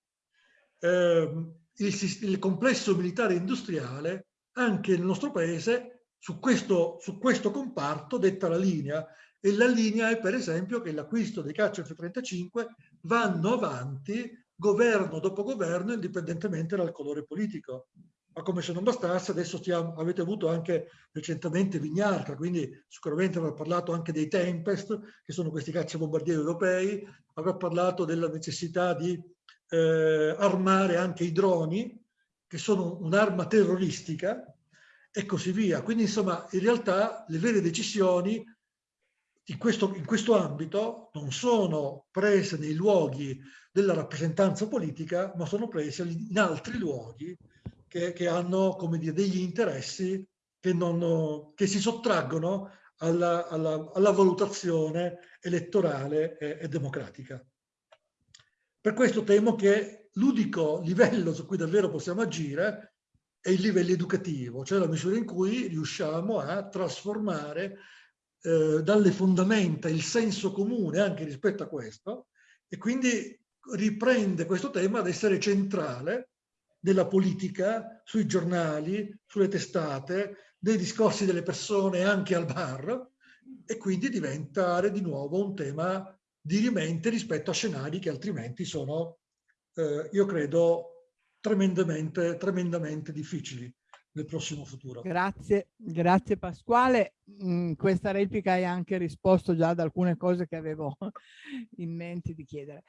eh, il, il, complesso militare industriale anche nel nostro paese su questo, su questo comparto detta la linea e la linea è per esempio che l'acquisto dei caccia F-35 vanno avanti governo dopo governo indipendentemente dal colore politico. Ma come se non bastasse, adesso stiamo, avete avuto anche recentemente Vignarca, quindi sicuramente avrà parlato anche dei Tempest, che sono questi cacciabombardieri europei, avrà parlato della necessità di eh, armare anche i droni, che sono un'arma terroristica, e così via. Quindi insomma, in realtà le vere decisioni in questo, in questo ambito non sono prese nei luoghi della rappresentanza politica, ma sono prese in altri luoghi che, che hanno come dire, degli interessi che, non, che si sottraggono alla, alla, alla valutazione elettorale e, e democratica. Per questo temo che l'unico livello su cui davvero possiamo agire è il livello educativo, cioè la misura in cui riusciamo a trasformare eh, dalle fondamenta il senso comune anche rispetto a questo e quindi riprende questo tema ad essere centrale della politica, sui giornali, sulle testate, dei discorsi delle persone anche al bar e quindi diventare di nuovo un tema dirimente rispetto a scenari che altrimenti sono, eh, io credo, tremendamente, tremendamente difficili nel prossimo futuro. Grazie, grazie Pasquale. In mm, questa replica hai anche risposto già ad alcune cose che avevo in mente di chiedere.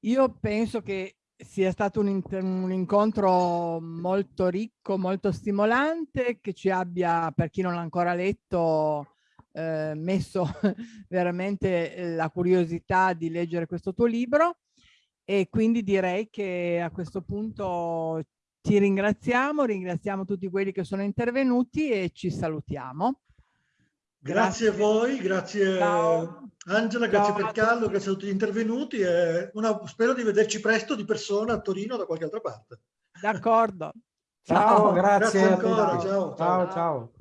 Io penso che sia stato un, un, incontro molto ricco, molto stimolante, che ci abbia, per chi non l'ha ancora letto, eh, messo veramente eh, la curiosità di leggere questo tuo libro e quindi direi che a questo punto ti ringraziamo, ringraziamo tutti quelli che sono intervenuti e ci salutiamo. Grazie, grazie a voi, grazie Ciao. Angela, grazie Ciao per Carlo, grazie a tutti gli intervenuti e una, spero di vederci presto di persona a Torino o da qualche altra parte. D'accordo. Ciao, grazie. Grazie ancora, ciao. ciao. ciao. ciao.